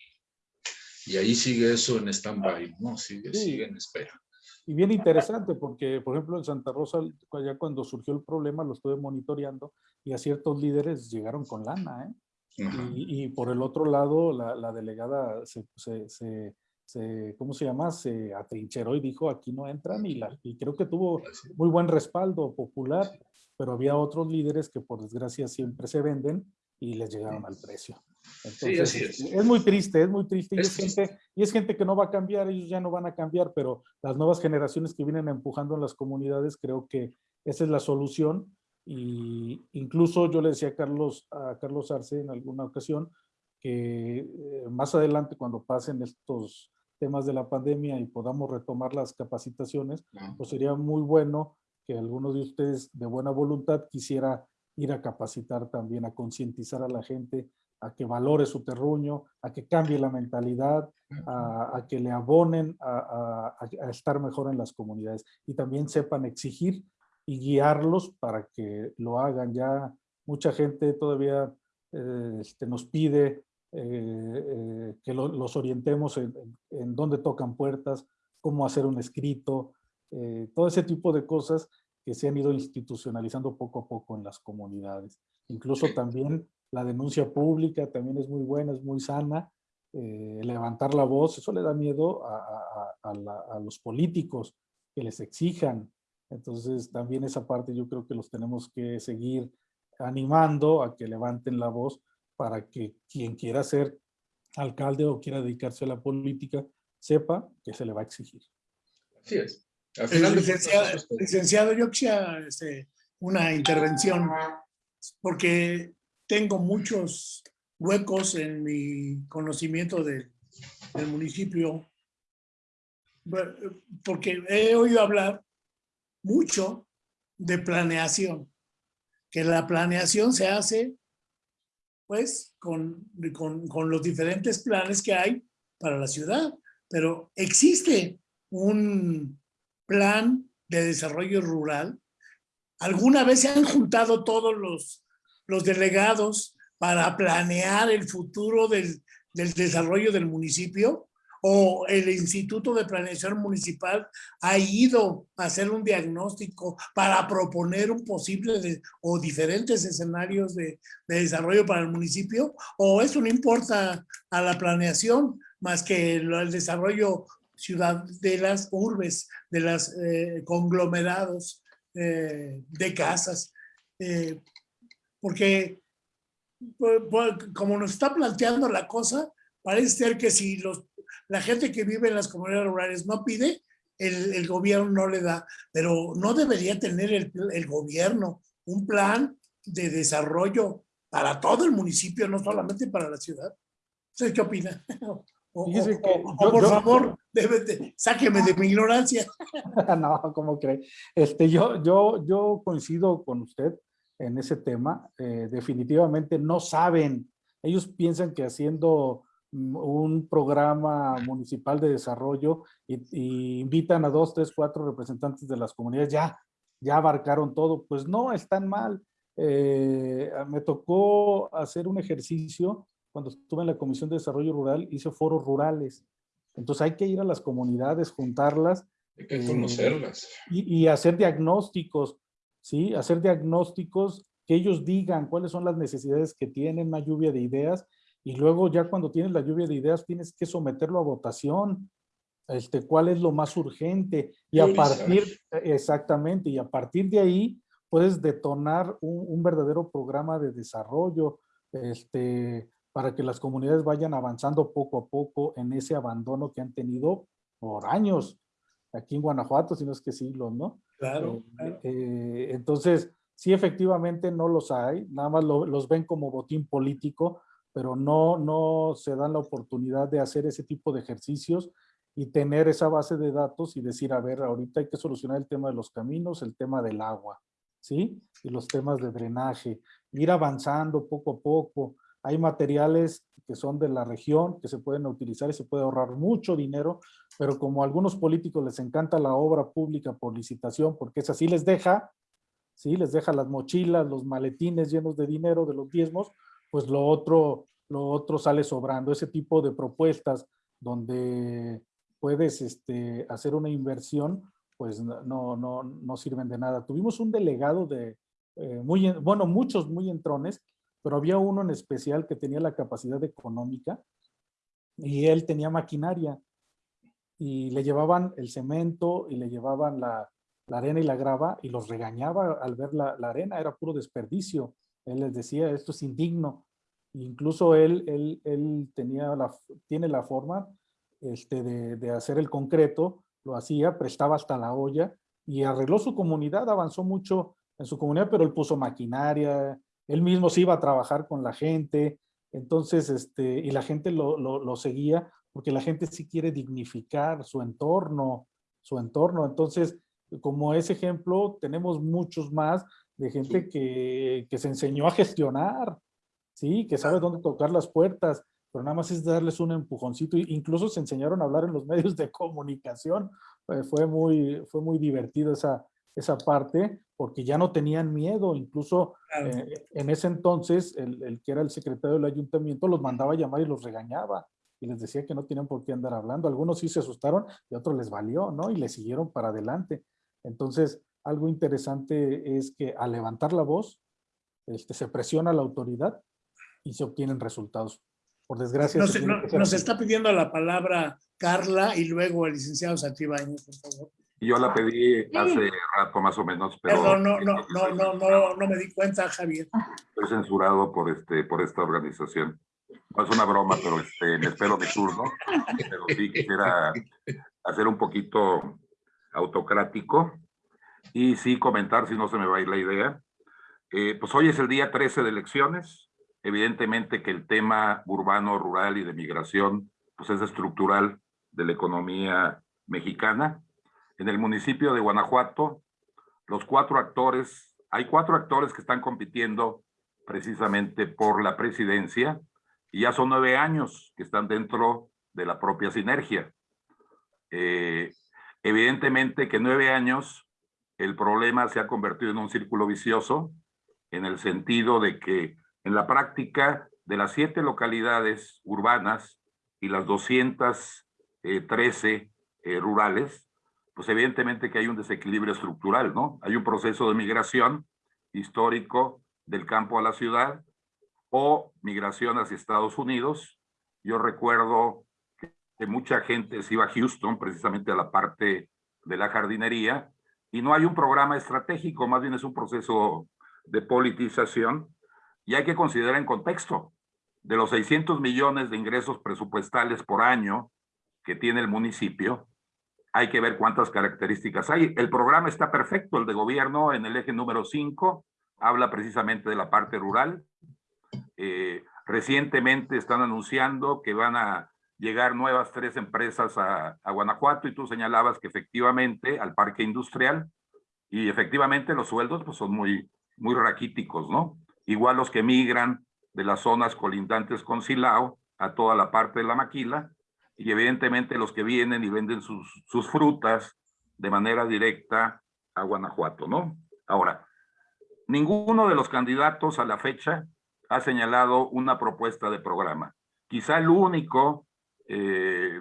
y ahí sigue eso en stand-by, ¿no? Sigue, sí. sigue en espera. Y bien interesante porque, por ejemplo, en Santa Rosa, ya cuando surgió el problema, lo estuve monitoreando y a ciertos líderes llegaron con lana, ¿eh? Y, y, por el otro lado, la, la delegada se, se, se, se, ¿cómo se llama? Se atrincheró y dijo, aquí no entran, y, la, y creo que tuvo muy buen respaldo popular, pero había otros líderes que por desgracia siempre se venden y les llegaron al precio. Entonces, sí, es. es. muy triste, es muy triste. Es y, es gente, y es gente que no va a cambiar, ellos ya no van a cambiar, pero las nuevas generaciones que vienen empujando en las comunidades, creo que esa es la solución y incluso yo le decía a Carlos, a Carlos Arce en alguna ocasión que eh, más adelante cuando pasen estos temas de la pandemia y podamos retomar las capacitaciones, pues sería muy bueno que algunos de ustedes de buena voluntad quisiera ir a capacitar también, a concientizar a la gente a que valore su terruño, a que cambie la mentalidad, a, a que le abonen a, a, a, estar mejor en las comunidades. Y también sepan exigir y guiarlos para que lo hagan. Ya mucha gente todavía eh, este, nos pide eh, eh, que lo, los orientemos en, en, dónde tocan puertas cómo hacer un escrito, eh, todo ese tipo de cosas que se han ido institucionalizando poco a poco en las comunidades. Incluso también la denuncia pública también es muy buena, es muy sana. Eh, levantar la voz, eso le da miedo a, a, los políticos que les exijan. Entonces también esa parte yo creo que los tenemos que seguir animando a que levanten la voz para que quien quiera ser alcalde o quiera dedicarse a la política sepa que se le va a exigir. Así es. licenciado, licenciado, yo quisiera este, una intervención porque tengo muchos huecos en mi conocimiento del municipio porque he oído hablar mucho de planeación, que la planeación se hace pues con, con, con, los diferentes planes que hay para la ciudad, pero existe un plan de desarrollo rural. ¿Alguna vez se han juntado todos los, los delegados para planear el futuro del, del desarrollo del municipio? O el Instituto de Planeación Municipal ha ido a hacer un diagnóstico para proponer un posible o diferentes escenarios de, desarrollo para el municipio, o eso no importa a la planeación más que el, desarrollo ciudad de las urbes, de los eh, conglomerados eh, de casas, eh, porque pues, pues, como nos está planteando la cosa, parece ser que si los la gente que vive en las comunidades rurales no pide, el, gobierno no le da, pero no debería tener el, gobierno un plan de desarrollo para todo el municipio, no solamente para la ciudad. ¿Usted qué opina? [laughs] O, por favor, sáqueme de mi ignorancia. [laughs] no, ¿cómo cree? Este, yo, yo, yo coincido con usted en ese tema. Eh, definitivamente no saben. Ellos piensan que haciendo un programa municipal de desarrollo y, invitan a dos, tres, cuatro representantes de las comunidades, ya, ya abarcaron todo. Pues no, están mal. Eh, me tocó hacer un ejercicio cuando estuve en la Comisión de Desarrollo Rural, hice foros rurales. Entonces hay que ir a las comunidades, juntarlas. Hay que conocerlas. Eh, y, y hacer diagnósticos, ¿sí? Hacer diagnósticos que ellos digan cuáles son las necesidades que tienen, una lluvia de ideas y luego ya cuando tienes la lluvia de ideas tienes que someterlo a votación, este, cuál es lo más urgente y a partir, exactamente, y a partir de ahí puedes detonar un, verdadero programa de desarrollo este, para que las comunidades vayan avanzando poco a poco en ese abandono que han tenido por años aquí en Guanajuato, si no es que siglos, ¿no? Claro. Eh, eh, entonces, sí, efectivamente no los hay, nada más los ven como botín político, pero no, no se dan la oportunidad de hacer ese tipo de ejercicios y tener esa base de datos y decir, a ver, ahorita hay que solucionar el tema de los caminos, el tema del agua, ¿sí? Y los temas de drenaje, ir avanzando poco a poco. Hay materiales que son de la región que se pueden utilizar y se puede ahorrar mucho dinero, pero como a algunos políticos les encanta la obra pública por licitación, porque es así les deja, ¿sí? Les deja las mochilas, los maletines llenos de dinero de los diezmos, pues lo otro, lo otro sale sobrando. Ese tipo de propuestas donde puedes este, hacer una inversión, pues no, no, no sirven de nada. Tuvimos un delegado de, eh, muy, bueno, muchos muy entrones, pero había uno en especial que tenía la capacidad económica y él tenía maquinaria y le llevaban el cemento y le llevaban la, arena y la grava y los regañaba al ver la arena, era puro desperdicio. Él les decía, esto es indigno. Incluso él, él, él tenía la, tiene la forma este, de, de, hacer el concreto, lo hacía, prestaba hasta la olla y arregló su comunidad, avanzó mucho en su comunidad, pero él puso maquinaria, él mismo se iba a trabajar con la gente, entonces, este, y la gente lo, lo, lo seguía porque la gente sí quiere dignificar su entorno, su entorno. Entonces, como ese ejemplo, tenemos muchos más de gente que, que se enseñó a gestionar, ¿sí? Que sabe dónde tocar las puertas, pero nada más es darles un empujoncito. Incluso se enseñaron a hablar en los [laughs] medios de comunicación. Fue, muy, fue muy divertido esa, esa parte, porque ya no tenían miedo. Incluso eh, en ese entonces, el, el, que era el secretario del ayuntamiento los mandaba a llamar y los regañaba. y les decía que no tenían por qué andar hablando. Algunos sí se asustaron y otros les valió, ¿no? Y le siguieron para adelante. Entonces, algo interesante es que al levantar la voz, este, se presiona a la autoridad y se obtienen resultados. Por desgracia. Nos, se no- nos está pidiendo la palabra Carla y luego el licenciado Santibáñez, por favor. Y Yo la pedí hace rato más o menos, pero Perdón, no, no, no, no, no, no me di cuenta, Javier. estoy censurado por, este, por esta organización. No es una broma, pero este, me espero mi turno. Pero sí quisiera hacer un poquito autocrático y sí comentar, si no se me va a ir la idea. Eh, pues hoy es el día 13 de elecciones. Evidentemente que el tema urbano, rural y de migración pues es estructural de la economía mexicana. En el municipio de Guanajuato, los cuatro actores, hay cuatro actores que están compitiendo precisamente por la presidencia y ya son nueve años que están dentro de la propia sinergia. Eh, evidentemente que nueve años el problema se ha convertido en un círculo vicioso en el sentido de que en la práctica de las siete localidades urbanas y las 213 eh, rurales, pues evidentemente que hay un desequilibrio estructural, ¿no? Hay un proceso de migración histórico del campo a la ciudad o migración hacia Estados Unidos. Yo recuerdo que, mucha gente se iba a Houston, precisamente a la parte de la jardinería, y no hay un programa estratégico, más bien es un proceso de politización, y hay que considerar en contexto de los 600 millones de ingresos presupuestales por año que tiene el municipio, hay que ver cuántas características hay. El programa está perfecto, el de gobierno en el eje número 5, habla precisamente de la parte rural. Eh, recientemente están anunciando que van a llegar nuevas tres empresas a, Guanajuato y tú señalabas que efectivamente al parque industrial y efectivamente los sueldos pues son muy, muy raquíticos, ¿no? Igual los que migran de las zonas colindantes con Silao a toda la parte de la maquila y evidentemente los que vienen y venden sus, sus frutas de manera directa a Guanajuato, ¿no? Ahora, ninguno de los candidatos a la fecha ha señalado una propuesta de programa. Quizá el único, eh,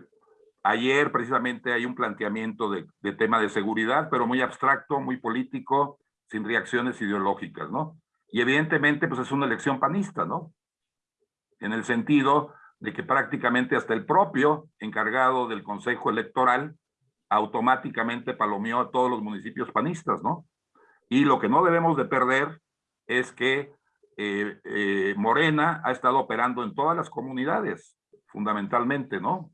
ayer precisamente hay un planteamiento de, tema de seguridad, pero muy abstracto, muy político, sin reacciones ideológicas, ¿no? Y evidentemente, pues es una elección panista, ¿no? En el sentido de que prácticamente hasta el propio encargado del Consejo Electoral automáticamente palomeó a todos los municipios panistas, ¿no? Y lo que no debemos de perder es que eh, eh, Morena ha estado operando en todas las comunidades, fundamentalmente, ¿no?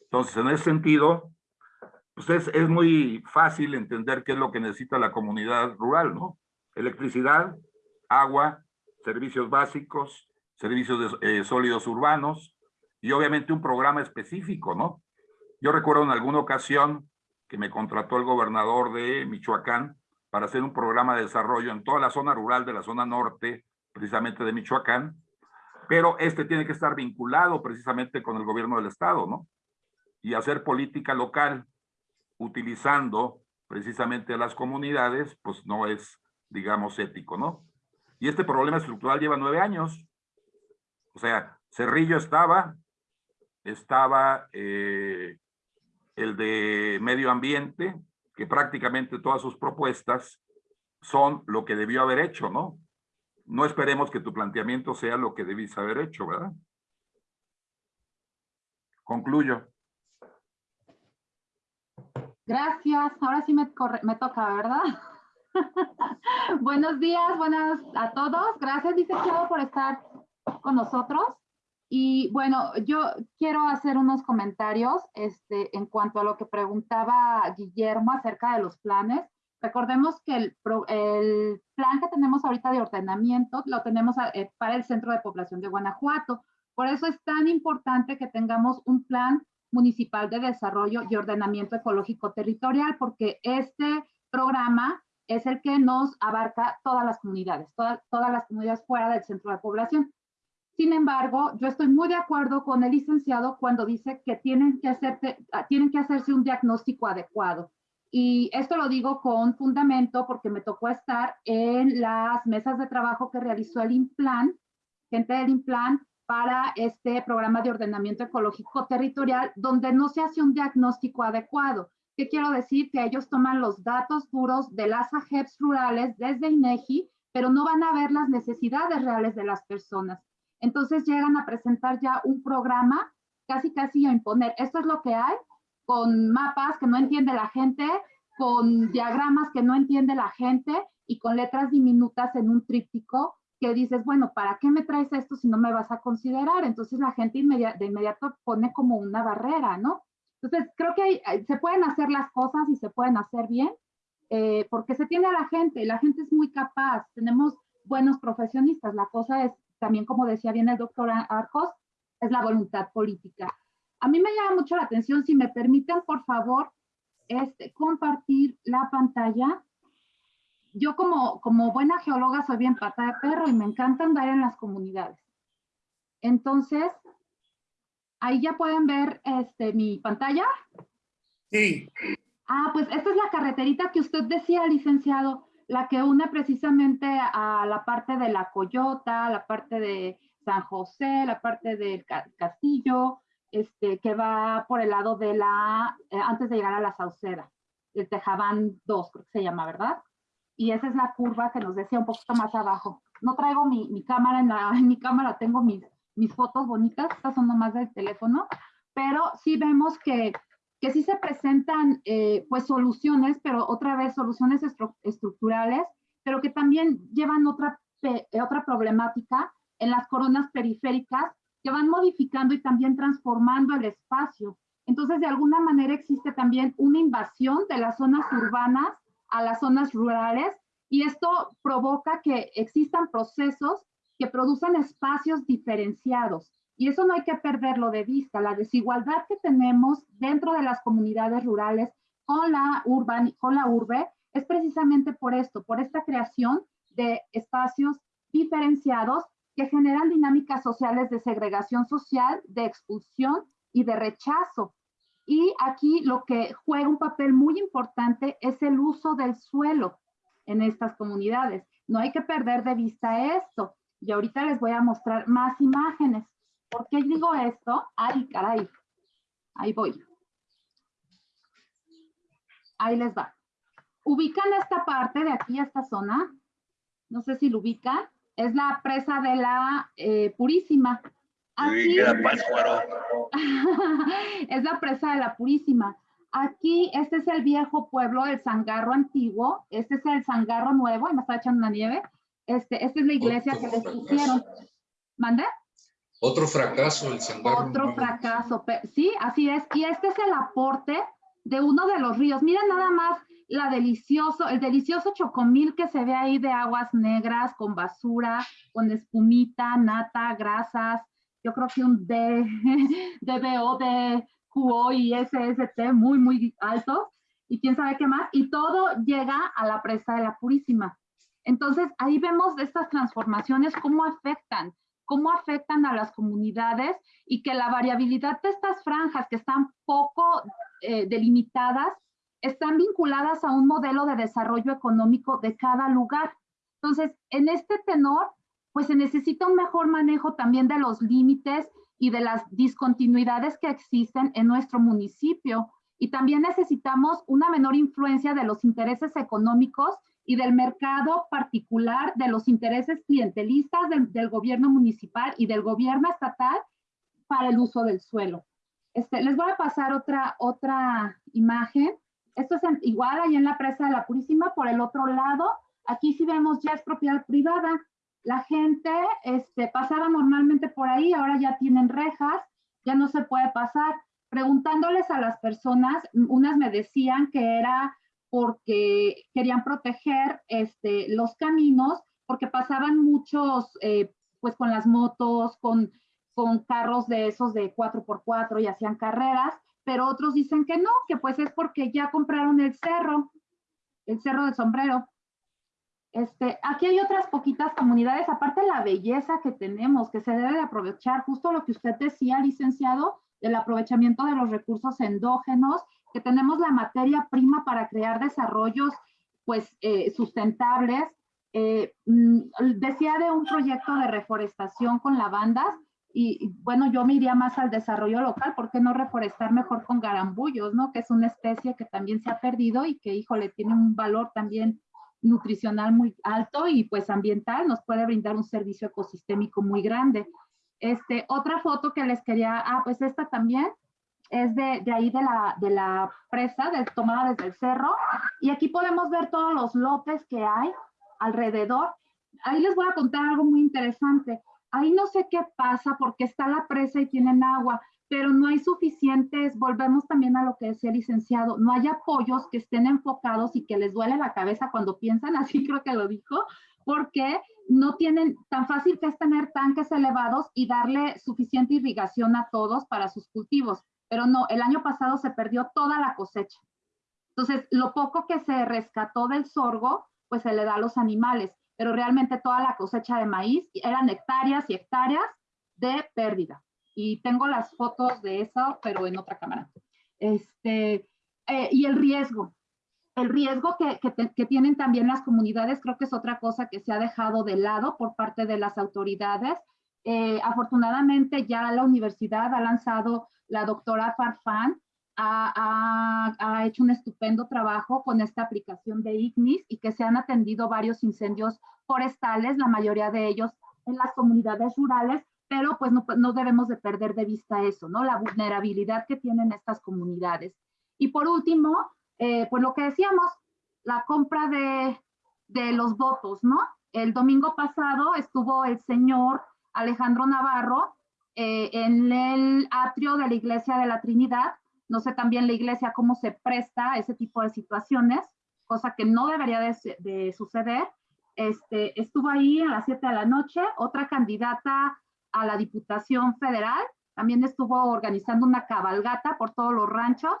Entonces, en ese sentido, pues es, es muy fácil entender qué es lo que necesita la comunidad rural, ¿no? Electricidad, agua, servicios básicos, servicios de, eh, sólidos urbanos y obviamente un programa específico, ¿no? Yo recuerdo en alguna ocasión que me contrató el gobernador de Michoacán para hacer un programa de desarrollo en toda la zona rural de la zona norte, precisamente de Michoacán, pero este tiene que estar vinculado precisamente con el gobierno del estado, ¿no? Y hacer política local utilizando precisamente a las comunidades, pues no es, digamos, ético, ¿no? Y este problema estructural lleva nueve años. O sea, Cerrillo estaba, estaba eh, el de medio ambiente, que prácticamente todas sus propuestas son lo que debió haber hecho, ¿no? No esperemos que tu planteamiento sea lo que debiste haber hecho, ¿verdad? Concluyo. Gracias. Ahora sí me toca, ¿verdad? [laughs] Buenos días, buenas a todos. Gracias, licenciado, por estar con nosotros. Y bueno, yo quiero hacer unos comentarios este, en cuanto a lo que preguntaba Guillermo acerca de los planes. Recordemos que el, el plan que tenemos ahorita de ordenamiento lo tenemos eh, para el Centro de Población de Guanajuato. Por eso es tan importante que tengamos un plan municipal de desarrollo y ordenamiento ecológico territorial, porque este programa es el que nos abarca todas las comunidades, todas, todas las comunidades fuera del centro de población. Sin embargo, yo estoy muy de acuerdo con el licenciado cuando dice que tienen que, hacerte, tienen que hacerse un diagnóstico adecuado. Y esto lo digo con fundamento porque me tocó estar en las mesas de trabajo que realizó el INPLAN, gente del INPLAN, para este programa de ordenamiento ecológico territorial donde no se hace un diagnóstico adecuado. ¿Qué quiero decir? Que ellos toman los datos duros de las AGEPs rurales desde INEGI, pero no van a ver las necesidades reales de las personas. Entonces llegan a presentar ya un programa, casi casi a imponer, esto es lo que hay, con mapas que no entiende la gente, con diagramas que no entiende la gente y con letras diminutas en un tríptico que dices, bueno, ¿para qué me traes esto si no me vas a considerar? Entonces la gente de inmediato pone como una barrera, ¿no? Entonces creo que se pueden hacer las cosas y se pueden hacer bien, eh, porque se tiene a la gente, la gente es muy capaz, tenemos buenos profesionistas, la cosa es también, como decía bien el doctor Arcos, es la voluntad política. A mí me llama mucho la atención, si me permiten, por favor, este, compartir la pantalla yo como, como buena geóloga soy bien pata de perro y me encanta andar en las comunidades. Entonces, ahí ya pueden ver este, mi pantalla. Sí. Ah, pues esta es la carreterita que usted decía, licenciado, la que une precisamente a la parte de la Coyota, la parte de San José, la parte del Castillo, este, que va por el lado de la, eh, antes de llegar a la Sauceda, el Tejabán 2, creo que se llama, ¿verdad? y esa es la curva que nos decía un poquito más abajo. No traigo mi, mi cámara, en, la, [laughs] en mi cámara tengo mis, mis fotos bonitas, estas son nomás del teléfono, pero sí vemos que, que sí se presentan eh, pues soluciones, pero otra vez soluciones estructurales, pero que también llevan otra, otra problemática en las coronas periféricas que van modificando y también transformando el espacio. Entonces, de alguna manera existe también una invasión de las zonas urbanas a las zonas rurales y esto provoca que existan procesos que producen espacios diferenciados. Y eso no hay que perderlo de vista. La desigualdad que tenemos dentro de las comunidades rurales con la, urban, con la urbe es precisamente por esto, por esta creación de espacios diferenciados que generan dinámicas sociales de segregación social, de expulsión y de rechazo. Y aquí lo que juega un papel muy importante es el uso del suelo en estas comunidades. No hay que perder de vista esto. Y ahorita les voy a mostrar más imágenes. ¿Por qué digo esto? Ay, caray. Ahí voy. Ahí les va. Ubican esta parte de aquí, esta zona. No sé si lo ubican. Es la presa de la eh, Purísima. Aquí, [laughs] es la presa de la Purísima. Aquí, este es el viejo pueblo del Zangarro antiguo, este es el Zangarro nuevo, y me está echando una nieve. Este, esta es la iglesia que les pusieron. ¿Mande? Otro fracaso, el Zangarro. Otro fracaso, sí, así es. Y este es el aporte de uno de los ríos. Miren nada más la delicioso, el delicioso chocomil que se ve ahí de aguas negras, con basura, con espumita, nata, grasas, yo creo que un D, [laughs] DBO, DQO y SST muy, muy alto. Y quién sabe qué más, y todo llega a la presa de la Purísima. Entonces, ahí vemos estas transformaciones, cómo afectan, cómo afectan a las comunidades y que la variabilidad de estas franjas que están poco eh, delimitadas, están vinculadas a un modelo de desarrollo económico de cada lugar. Entonces, en este tenor, pues se necesita un mejor manejo también de los límites y de las discontinuidades que existen en nuestro municipio. Y también necesitamos una menor influencia de los intereses económicos y del mercado particular, de los intereses clientelistas del, gobierno municipal y del gobierno estatal para el uso del suelo. Este, les voy a pasar otra, otra imagen. Esto es igual ahí en la presa de la Purísima. Por el otro lado, aquí sí vemos ya es propiedad privada la gente este, pasaba normalmente por ahí, ahora ya tienen rejas, ya no se puede pasar. Preguntándoles a las personas, unas me decían que era porque querían proteger este, los caminos, porque pasaban muchos, eh, pues con las motos, con, con carros de esos de 4x4 y hacían carreras, pero otros dicen que no, que pues es porque ya compraron el cerro, el cerro del sombrero. Este, aquí hay otras poquitas comunidades, aparte la belleza que tenemos, que se debe de aprovechar, justo lo que usted decía, licenciado, del aprovechamiento de los recursos endógenos, que tenemos la materia prima para crear desarrollos pues eh, sustentables. Eh, mm, decía de un proyecto de reforestación con lavandas y, bueno, yo me iría más al desarrollo local, ¿por qué no reforestar mejor con garambullos, no? Que es una especie que también se ha perdido y que, híjole, tiene un valor también nutricional muy alto y pues ambiental, nos puede brindar un servicio ecosistémico muy grande. Este, otra foto que les quería, ah, pues esta también, es de, de, ahí de la, de la presa, del, tomada desde el cerro. Y aquí podemos ver todos los lotes que hay alrededor. Ahí les voy a contar algo muy interesante. Ahí no sé qué pasa porque está la presa y tienen agua, pero no hay suficientes, volvemos también a lo que decía el licenciado, no hay apoyos que estén enfocados y que les duele la cabeza cuando piensan, [laughs] así creo que lo dijo, porque no tienen, tan fácil que es tener tanques elevados y darle suficiente irrigación a todos para sus cultivos pero no, el año pasado se perdió toda la cosecha. Entonces, lo poco que se rescató del sorgo, pues se le da a los animales, pero realmente toda la cosecha de maíz eran hectáreas y hectáreas de pérdida. Y tengo las fotos de eso, pero en otra cámara. Este, eh, y el riesgo. El riesgo que, que, que tienen también las comunidades, creo que es otra cosa que se ha dejado de lado por parte de las autoridades. Eh, afortunadamente ya la universidad ha lanzado la doctora Farfán ha, ha, hecho un estupendo trabajo con esta aplicación de IGNIS y que se han atendido varios incendios forestales, la mayoría de ellos en las comunidades rurales, pero pues no, no debemos de perder de vista eso, ¿no? La vulnerabilidad que tienen estas comunidades. Y por último, eh, pues lo que decíamos, la compra de, de los votos, ¿no? El domingo pasado estuvo el señor Alejandro Navarro eh, en el atrio de la Iglesia de la Trinidad. No sé también la iglesia cómo se presta a ese tipo de situaciones, cosa que no debería de, de suceder. Este, estuvo ahí a las 7 de la noche, otra candidata a la Diputación Federal, también estuvo organizando una cabalgata por todos los ranchos.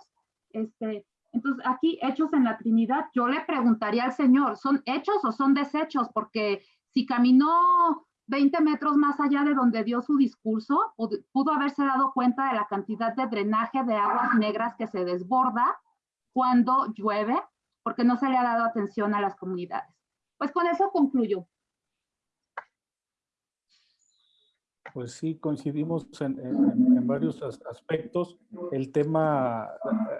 Este, entonces, aquí, hechos en la Trinidad, yo le preguntaría al Señor, ¿son hechos o son desechos? Porque si caminó 20 metros más allá de donde dio su discurso, pudo haberse dado cuenta de la cantidad de drenaje de aguas negras que se desborda cuando llueve, porque no se le ha dado atención a las comunidades. Pues con eso concluyo. Pues sí, coincidimos en, varios aspectos. El tema,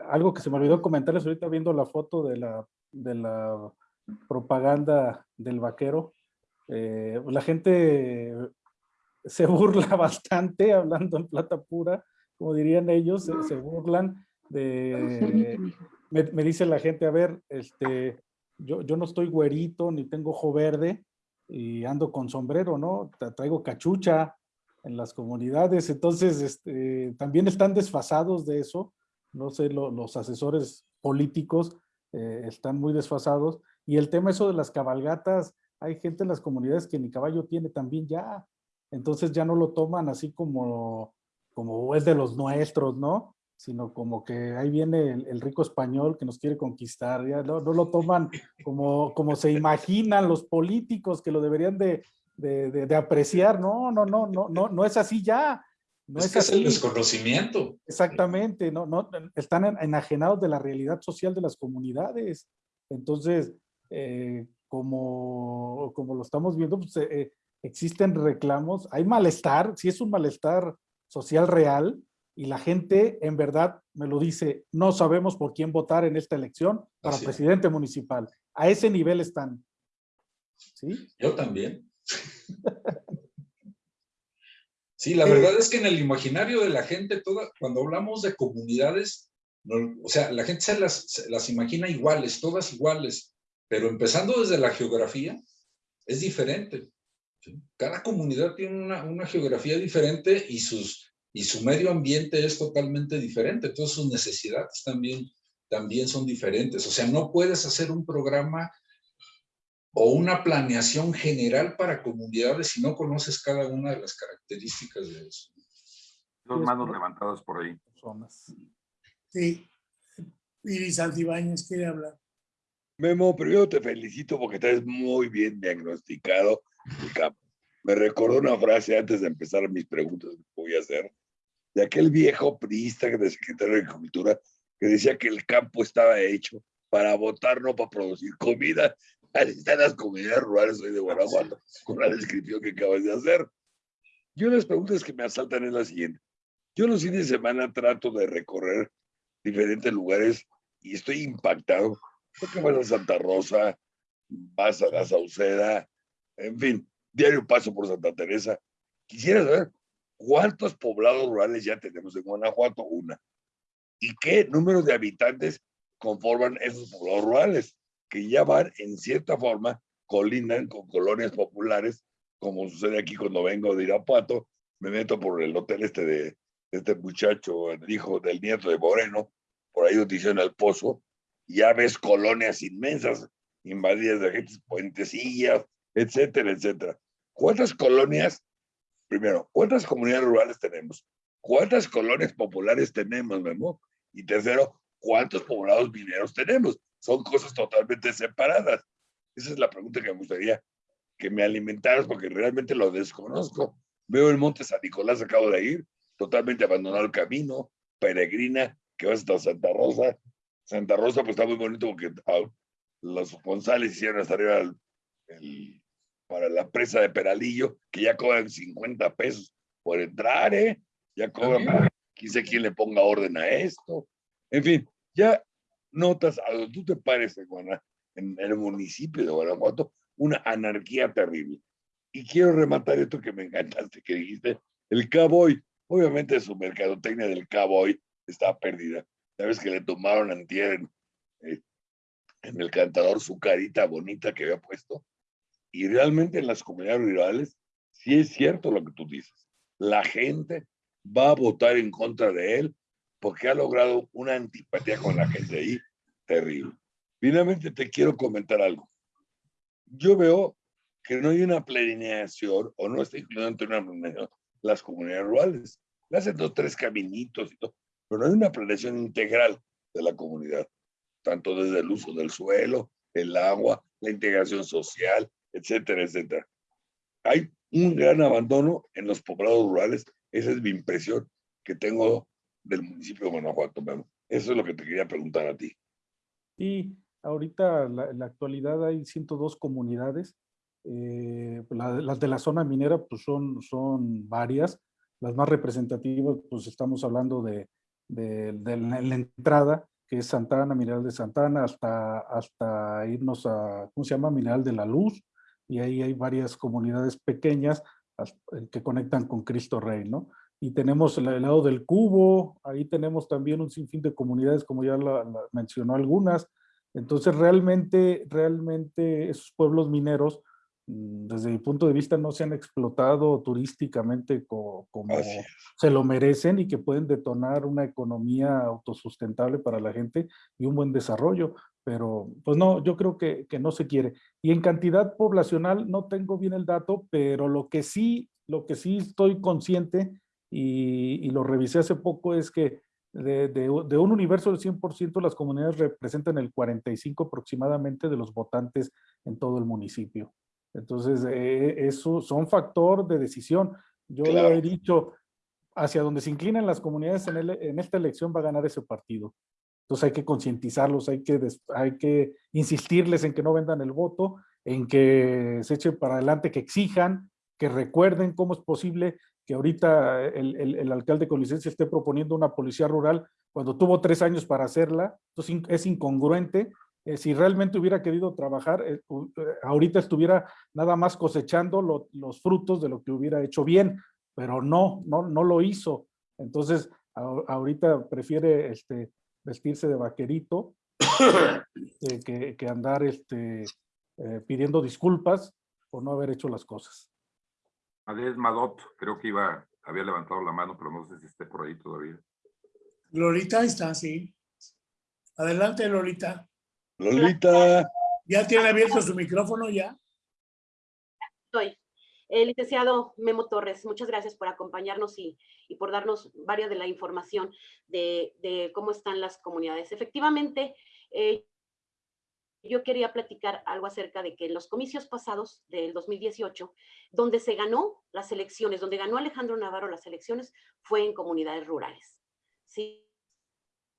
algo que se me olvidó comentarles ahorita viendo la foto de la, de la propaganda del vaquero, eh, la gente se burla [laughs] bastante, hablando en plata pura, como dirían ellos, se, se burlan de... [laughs] Me, me, dice la gente, a ver, este, yo, yo no estoy güerito, ni tengo ojo verde, y ando con sombrero, ¿no? Traigo cachucha en las comunidades, entonces este, también están desfasados de eso, no sé, lo, los asesores políticos eh, están muy desfasados, y el tema eso de las cabalgatas, hay gente en las comunidades que ni caballo tiene también ya. Entonces ya no lo toman así como, como es de los nuestros, ¿no? Sino como que ahí viene el, el rico español que nos quiere conquistar. Ya no, no, lo toman como, como se imaginan los políticos que lo deberían de, de, de, de apreciar. No, no, no, no, no, no es así ya. No es, es que así. es el desconocimiento. Exactamente, no, no, están enajenados de la realidad social de las comunidades. Entonces, eh, como, como lo estamos viendo, pues, eh, existen reclamos, hay malestar, si es un malestar social real, y la gente en verdad me lo dice, no sabemos por quién votar en esta elección para Así presidente es. municipal. A ese nivel están. ¿Sí? Yo también. [laughs] sí, la verdad es que en el imaginario de la gente, toda, cuando hablamos de comunidades, no, o sea, la gente se las, se las imagina iguales, todas iguales, pero empezando desde la geografía, es diferente. Cada comunidad tiene una, una, geografía diferente y, sus, y su medio ambiente es totalmente diferente. Entonces sus necesidades también, también son diferentes. O sea, no puedes hacer un programa o una planeación general para comunidades si no conoces cada una de las características de eso. Dos manos levantadas por ahí. Sí. Iris Altibáñez quiere hablar. Memo, primero te felicito porque estás muy bien diagnosticado. Me recordó una frase antes de empezar mis preguntas que voy a hacer, de aquel viejo priista de secretario de Agricultura que decía que el campo estaba hecho para votar, no para producir comida. Así están las comunidades rurales hoy de Guanajuato, con la descripción que acabas de hacer. Yo las preguntas que me asaltan es la siguiente. Yo los fines de semana trato de recorrer diferentes lugares y estoy impactado. Porque vas a Santa Rosa, vas a la Sauceda, en fin, diario paso por Santa Teresa. Quisiera saber cuántos poblados rurales ya tenemos en Guanajuato, una. ¿Y qué número de habitantes conforman esos poblados rurales? Que ya van, en cierta forma, colindan con colonias populares, como sucede aquí cuando vengo de Irapuato, me meto por el hotel este de este muchacho, el hijo del nieto de Moreno, por ahí donde hicieron el pozo, ya ves colonias inmensas, invadidas de gente, puentecillas, etcétera, etcétera. ¿Cuántas colonias, primero, cuántas comunidades rurales tenemos? ¿Cuántas colonias populares tenemos, Memo? Y tercero, ¿cuántos poblados mineros tenemos? Son cosas totalmente separadas. Esa es la pregunta que me gustaría que me alimentaras porque realmente lo desconozco. Veo el Monte San Nicolás, acabo de ir, totalmente abandonado el camino, peregrina, que va hasta Santa Rosa. Santa Rosa pues está muy bonito porque ah, los González hicieron hasta arriba el, el, para la presa de Peralillo, que ya cobran 50 pesos por entrar, ¿eh? Ya cobran, quién sé quién le ponga orden a esto. En fin, ya notas a donde tú te pares en, en el municipio de Guanajuato, una anarquía terrible. Y quiero rematar esto que me encantaste, que dijiste, el cowboy, obviamente su mercadotecnia del cowboy está perdida. Sabes que le tomaron antier eh, en el cantador su carita bonita que había puesto. Y realmente en las comunidades rurales, sí es cierto lo que tú dices. La gente va a votar en contra de él porque ha logrado una antipatía con la gente ahí terrible. Finalmente te quiero comentar algo. Yo veo que no hay una planeación o no está incluido entre una planeación las comunidades rurales. Le hacen dos, tres caminitos y todo, pero no hay una planeación integral de la comunidad, tanto desde el uso del suelo, el agua, la integración social, etcétera, etcétera. Hay un gran abandono en los poblados rurales. Esa es mi impresión que tengo del municipio de Guanajuato. Eso es lo que te quería preguntar a ti. Y ahorita en la actualidad hay 102 comunidades. Eh, la, las de la zona minera pues son, son varias. Las más representativas pues estamos hablando de, de, la, entrada que es Santana, Mineral de Santana, hasta, hasta irnos a, ¿cómo se llama? Mineral de la Luz, y ahí hay varias comunidades pequeñas eh, que conectan con Cristo Rey, ¿no? Y tenemos el, lado del Cubo, ahí tenemos también un sinfín de comunidades, como ya mencionó algunas. Entonces, realmente, realmente esos pueblos mineros, desde mi punto de vista, no se han explotado turísticamente como, como se lo merecen y que pueden detonar una economía autosustentable para la gente y un buen desarrollo pero pues no, yo creo que, que, no se quiere. Y en cantidad poblacional no tengo bien el dato, pero lo que sí, lo que sí estoy consciente y, y lo revisé hace poco es que de, de, de un universo del 100% las comunidades representan el 45 aproximadamente de los votantes en todo el municipio. Entonces, eh, eso son factor de decisión. Yo claro. lo he dicho, hacia donde se inclinan las comunidades en, el, en esta elección va a ganar ese partido. Entonces hay que concientizarlos, hay que, hay que insistirles en que no vendan el voto, en que se echen para adelante, que exijan, que recuerden cómo es posible que ahorita el, el, el alcalde con licencia esté proponiendo una policía rural cuando tuvo tres años para hacerla. Entonces es incongruente. Eh, si realmente hubiera querido trabajar, eh, ahorita estuviera nada más cosechando lo, los frutos de lo que hubiera hecho bien, pero no, no, no lo hizo. Entonces, a, ahorita prefiere este, vestirse de vaquerito [coughs] eh, que, que, andar este, eh, pidiendo disculpas por no haber hecho las cosas. Adés Madot, creo que iba, había levantado la mano, pero no sé si esté por ahí todavía. Lolita está, sí. Adelante, Lolita. Lolita. ¿Ya tiene abierto su micrófono ya? Estoy. Eh, licenciado Memo Torres, muchas gracias por acompañarnos y, y por darnos varias de la información de, de, cómo están las comunidades. Efectivamente, eh, yo quería platicar algo acerca de que en los comicios pasados del 2018, donde se ganó las elecciones, donde ganó Alejandro Navarro las elecciones, fue en comunidades rurales. Sí,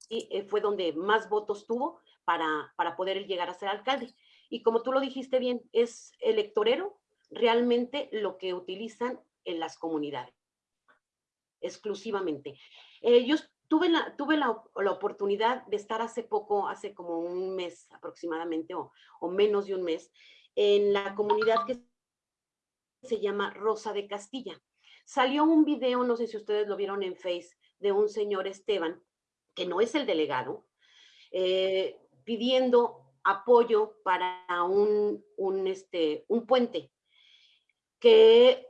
y eh, fue donde más votos tuvo para, para poder llegar a ser alcalde. Y como tú lo dijiste bien, es electorero realmente lo que utilizan en las comunidades, exclusivamente. Eh, yo tuve, la, tuve la, oportunidad de estar hace poco, hace como un mes aproximadamente, o, o menos de un mes, en la comunidad que se llama Rosa de Castilla. Salió un video, no sé si ustedes lo vieron en Face, de un señor Esteban, que no es el delegado, eh, pidiendo apoyo para un, un, este, un puente que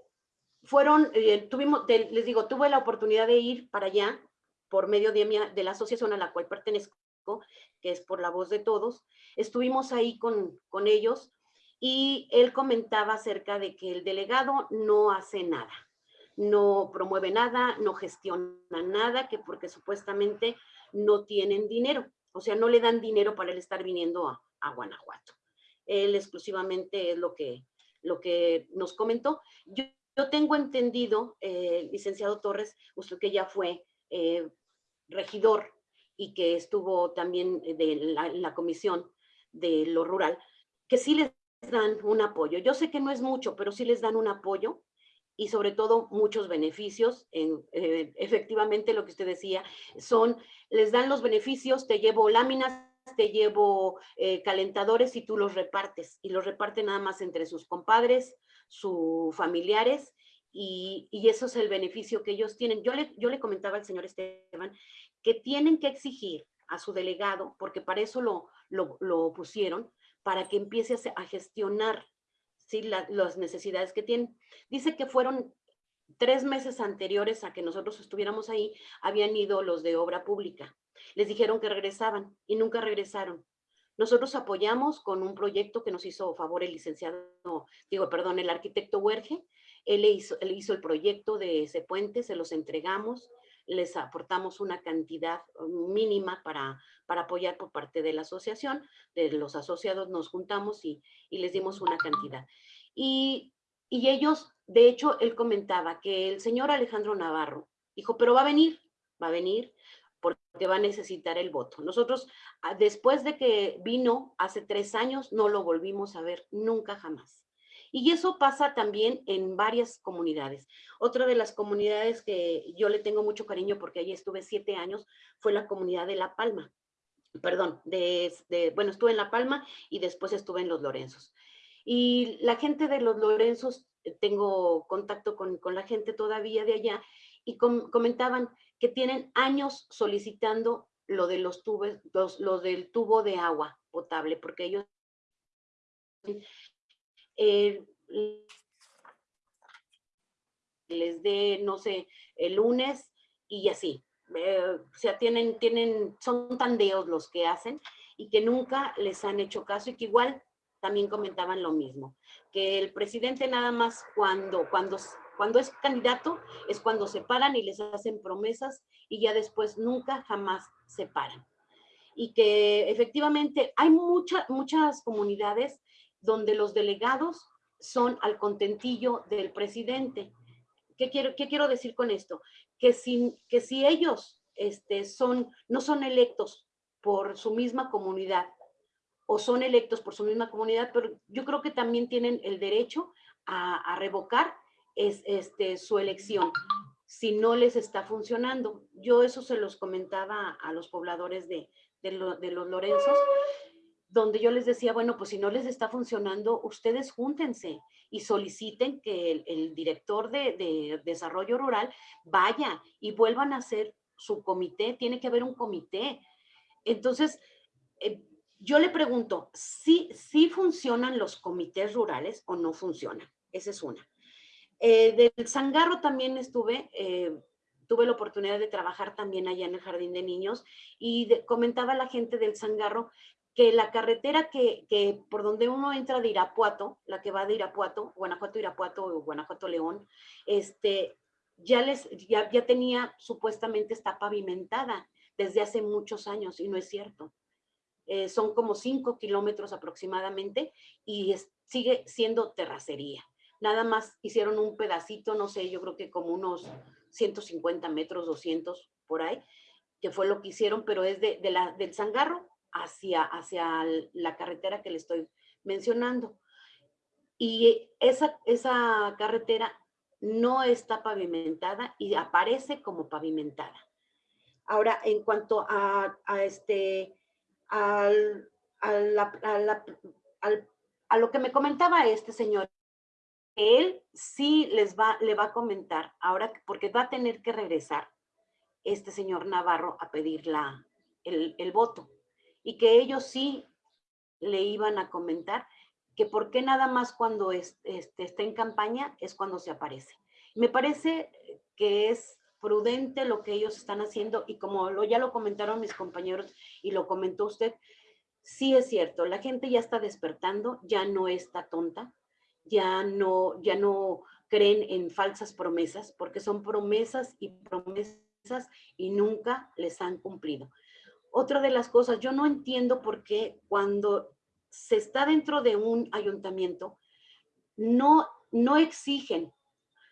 fueron, eh, tuvimos, les digo, tuve la oportunidad de ir para allá por medio de, mi, de la asociación a la cual pertenezco, que es por la voz de todos. Estuvimos ahí con, con ellos y él comentaba acerca de que el delegado no hace nada, no promueve nada, no gestiona nada, que porque supuestamente no tienen dinero, o sea, no le dan dinero para él estar viniendo a, Guanajuato. Él exclusivamente es lo que, lo que nos comentó. Yo, tengo entendido, eh, licenciado Torres, usted que ya fue eh, regidor y que estuvo también de en la comisión de lo rural, que sí les dan un apoyo. Yo sé que no es mucho, pero sí les dan un apoyo y sobre todo muchos beneficios. En, eh, efectivamente, lo que usted decía, son, les dan los beneficios, te llevo láminas, te llevo eh, calentadores y tú los repartes. Y los reparten nada más entre sus compadres, sus familiares, y, eso es el beneficio que ellos tienen. Yo le, yo le comentaba al señor Esteban que tienen que exigir a su delegado, porque para eso lo, lo, lo pusieron, para que empiece a, gestionar ¿sí? las necesidades que tienen. Dice que fueron tres meses anteriores a que nosotros estuviéramos ahí, habían ido los de obra pública. Les dijeron que regresaban y nunca regresaron. Nosotros apoyamos con un proyecto que nos hizo favor el licenciado, digo, perdón, el arquitecto Huerge. Él hizo, él hizo el proyecto de ese puente, se los entregamos, les aportamos una cantidad mínima para, para apoyar por parte de la asociación, de los asociados nos juntamos y, les dimos una cantidad. Y, y ellos, de hecho, él comentaba que el señor Alejandro Navarro dijo, pero va a venir, va a venir, porque va a necesitar el voto. Nosotros, ah, después de que vino hace tres años, no lo volvimos a ver nunca jamás. Y eso pasa también en varias comunidades. Otra de las comunidades que yo le tengo mucho cariño porque allí estuve siete años fue la comunidad de La Palma perdón, de, bueno, estuve en La Palma y después estuve en Los Lorenzos. Y la gente de Los Lorenzos, eh, tengo contacto con, la gente todavía de allá, y comentaban que tienen años solicitando lo de los tubos, los, del tubo de agua potable, porque ellos eh, les dé, no sé, el lunes y así. Eh, o sea, tienen, tienen, son tandeos los que hacen y que nunca les han hecho caso y que igual también comentaban lo mismo, que el presidente nada más cuando, cuando, cuando es candidato es cuando se paran y les hacen promesas y ya después nunca jamás se paran. Y que efectivamente hay muchas muchas comunidades donde los delegados son al contentillo del presidente. ¿Qué quiero, qué quiero decir con esto? que si, que si ellos este, son, no son electos por su misma comunidad o son electos por su misma comunidad, pero yo creo que también tienen el derecho a, revocar es, este, su elección si no les está funcionando. Yo eso se los comentaba a los pobladores de, de los Lorenzos, donde yo les decía, bueno, pues si no les está funcionando, ustedes júntense y soliciten que el, director de, desarrollo rural vaya y vuelvan a hacer su comité, tiene que haber un comité. Entonces, eh, yo le pregunto, ¿sí, ¿sí funcionan los comités rurales o no funcionan? Esa es una. Eh, del Zangarro también estuve, eh, tuve la oportunidad de trabajar también allá en el Jardín de Niños y comentaba la gente del Zangarro que la carretera que, que, por donde uno entra de Irapuato, la que va de Irapuato, Guanajuato-Irapuato o Guanajuato-León, este, ya, ya, ya tenía, supuestamente está pavimentada desde hace muchos años y no es cierto. Eh, son como cinco kilómetros aproximadamente y sigue siendo terracería. Nada más hicieron un pedacito, no sé, yo creo que como unos 150 metros, 200 por ahí, que fue lo que hicieron, pero es de, de la, del Zangarro hacia, hacia la carretera que le estoy mencionando. Y esa, esa carretera no está pavimentada y aparece como pavimentada. Ahora, en cuanto a, este, al, a lo que me comentaba este señor, él sí les va, le va a comentar ahora, porque va a tener que regresar este señor Navarro a pedir la, el, el voto y que ellos sí le iban a comentar que por qué nada más cuando este, está en campaña es cuando se aparece. Me parece que es prudente lo que ellos están haciendo y como ya lo comentaron mis compañeros y lo comentó usted, sí es cierto, la gente ya está despertando, ya no está tonta, ya no, ya no creen en falsas promesas, porque son promesas y promesas y nunca les han cumplido. Otra de las cosas, yo no entiendo por qué cuando se está dentro de un ayuntamiento, no, no exigen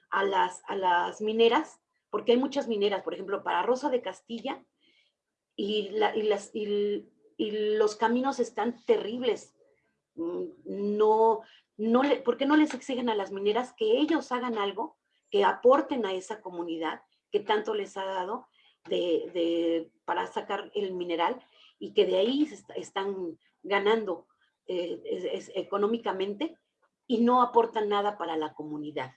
a las, a las mineras, porque hay muchas mineras, por ejemplo, para Rosa de Castilla, y, y, las, y, los caminos están terribles. Mm, no, no le, ¿Por qué no les exigen a las mineras que ellos hagan algo, que aporten a esa comunidad que tanto les ha dado de, para sacar el mineral y que de ahí están ganando eh, económicamente y no aportan nada para la comunidad.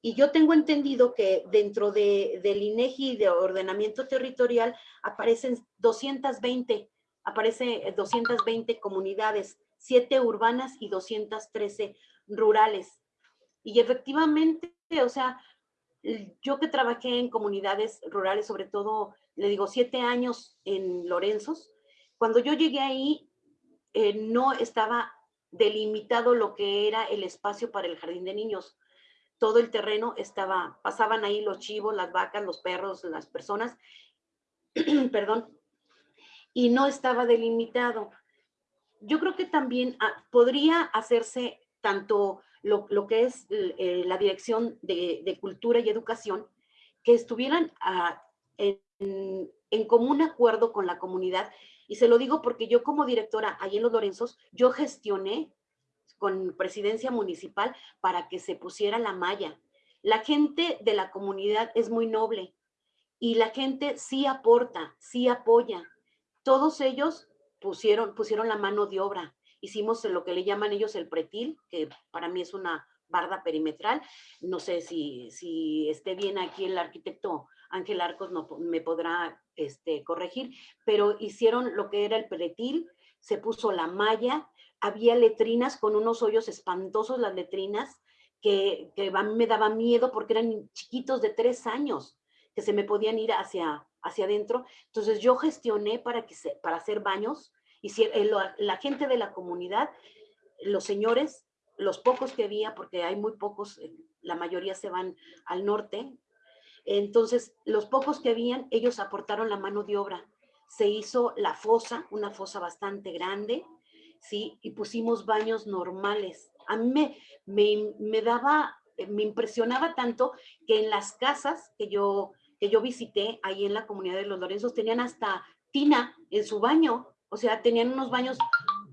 Y yo tengo entendido que dentro de, del INEGI de ordenamiento territorial aparecen 220, aparece 220 comunidades, 7 urbanas y 213 rurales. Y efectivamente, o sea, yo que trabajé en comunidades rurales, sobre todo, le digo, siete años en Lorenzos, cuando yo llegué ahí, eh, no estaba delimitado lo que era el espacio para el jardín de niños todo el terreno estaba, pasaban ahí los chivos, las vacas, los perros, las personas, [clears throat] perdón, y no estaba delimitado. Yo creo que también ah, podría hacerse tanto lo, que es eh, la dirección de, cultura y educación, que estuvieran ah, en, en común acuerdo con la comunidad. Y se lo digo porque yo como directora ahí en Los Lorenzos, yo gestioné con presidencia municipal para que se pusiera la malla. La gente de la comunidad es muy noble y la gente sí aporta, sí apoya. Todos ellos pusieron, pusieron la mano de obra. Hicimos lo que le llaman ellos el pretil, que para mí es una barda perimetral. No sé si, si esté bien aquí el arquitecto Ángel Arcos no, me podrá este, corregir, pero hicieron lo que era el pretil, se puso la malla, había letrinas con unos hoyos espantosos, las letrinas, que, a mí me daba miedo porque eran chiquitos de tres años, que se me podían ir hacia, hacia adentro. Entonces yo gestioné para, que se, para hacer baños, y si, eh, la gente de la comunidad, los señores, los pocos que había, porque hay muy pocos, eh, la mayoría se van al norte, entonces los pocos que habían, ellos aportaron la mano de obra. Se hizo la fosa, una fosa bastante grande, ¿sí? Y pusimos baños normales. A mí me, me, daba, eh, me impresionaba tanto que en las casas que yo, que yo visité ahí en la comunidad de los Lorenzos tenían hasta tina en su baño. O sea, tenían unos baños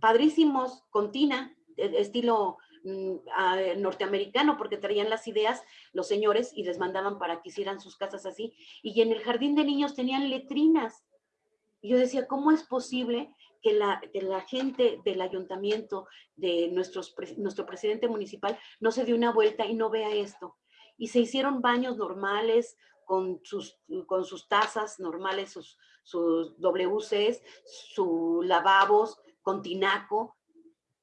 padrísimos con tina, estilo mm, norteamericano, porque traían las ideas los señores y les mandaban para que hicieran sus casas así. Y en el jardín de niños tenían letrinas. Y yo decía, ¿cómo es posible que la, la gente del ayuntamiento, de nuestros, nuestro presidente municipal, no se dio una vuelta y no vea esto. Y se hicieron baños normales, con sus, con sus tazas normales, sus, sus WCs, sus lavabos, con tinaco.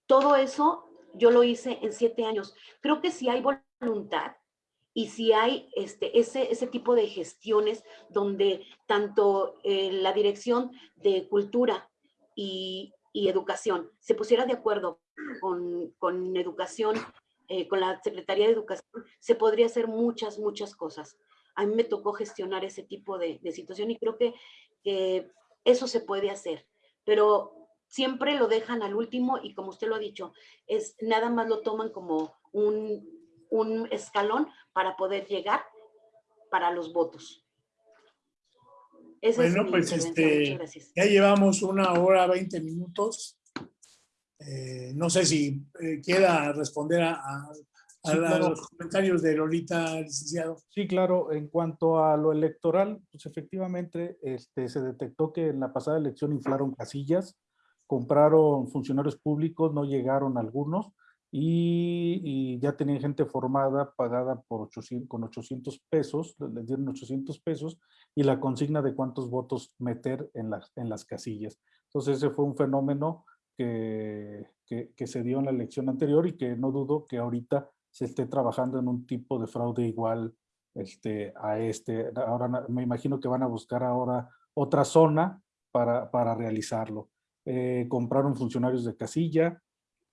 Todo eso yo lo hice en siete años. Creo que si hay voluntad y si hay este, ese, ese tipo de gestiones donde tanto eh, la dirección de cultura y, educación se pusiera de acuerdo con, educación, eh, con la Secretaría de Educación, se podría hacer muchas, muchas cosas. A mí me tocó gestionar ese tipo de, situación y creo que, eso se puede hacer, pero siempre lo dejan al último y como usted lo ha dicho, es nada más lo toman como un, un escalón para poder llegar para los votos bueno, pues este, ya llevamos una hora, 20 minutos. Eh, no sé si eh, quiera responder a, a, Sí, los comentarios de Lolita, licenciado. Sí, claro. En cuanto a lo electoral, pues efectivamente este, se detectó que en la pasada elección inflaron casillas, compraron funcionarios públicos, no llegaron algunos y, ya tenían gente formada, pagada por 800, con 800 pesos, le- les dieron 800 pesos y la consigna de cuántos votos meter en las, en las casillas. Entonces ese fue un fenómeno que, que, que se dio en la elección anterior y que no dudo que ahorita se esté trabajando en un tipo de fraude igual este, a este. Ahora me imagino que van a buscar ahora otra zona para, para realizarlo. Eh, compraron funcionarios de casilla